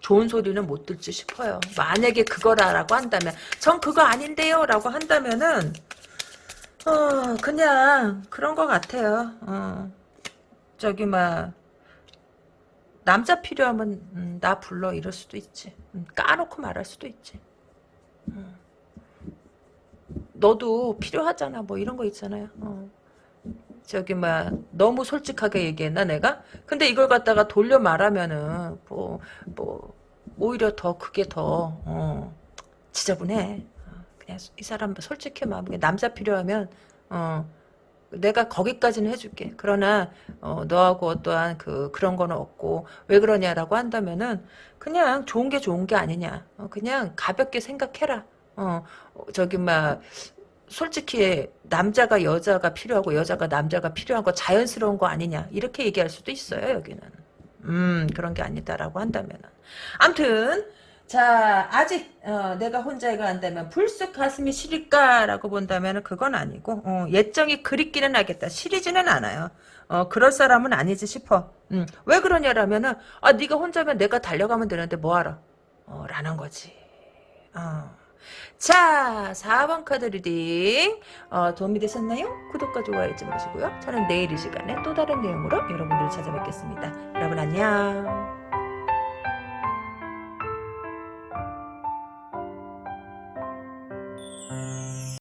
좋은 소리는 못 듣지 싶어요. 만약에 그거라고 한다면, 전 그거 아닌데요 라고 한다면은, 어, 그냥 그런 것 같아요. 어, 저기, 막, 남자 필요하면, 음, 나 불러 이럴 수도 있지. 음, 까놓고 말할 수도 있지. 음. 너도 필요하잖아. 뭐 이런 거 있잖아요. 어. 저기 막 너무 솔직하게 얘기했나 내가? 근데 이걸 갖다가 돌려 말하면은 뭐뭐 오히려 더 그게 더 어, 지저분해. 어, 그냥 이 사람 솔직히 막 남자 필요하면 어 내가 거기까지는 해줄게. 그러나 어, 너하고 어떠한 그 그런 거는 없고 왜 그러냐라고 한다면은 그냥 좋은 게 좋은 게 아니냐. 어, 그냥 가볍게 생각해라. 어 저기 막 솔직히 남자가 여자가 필요하고 여자가 남자가 필요한 거 자연스러운 거 아니냐 이렇게 얘기할 수도 있어요 여기는 음 그런 게 아니다라고 한다면은 암튼 자, 아직 어, 내가 혼자인 걸 안다면 불쑥 가슴이 시릴까라고 본다면 그건 아니고 어, 옛정이 그립기는 하겠다. 시리지는 않아요. 어, 그럴 사람은 아니지 싶어. 음, 왜 그러냐라면은 아 네가 혼자면 내가 달려가면 되는데 뭐하러? 어, 라는 거지. 어. 자, 4번 카드 reading 어, 도움이 되셨나요? 구독과 좋아요 잊지 마시고요. 저는 내일 이 시간에 또 다른 내용으로 여러분들을 찾아뵙겠습니다. 여러분 안녕.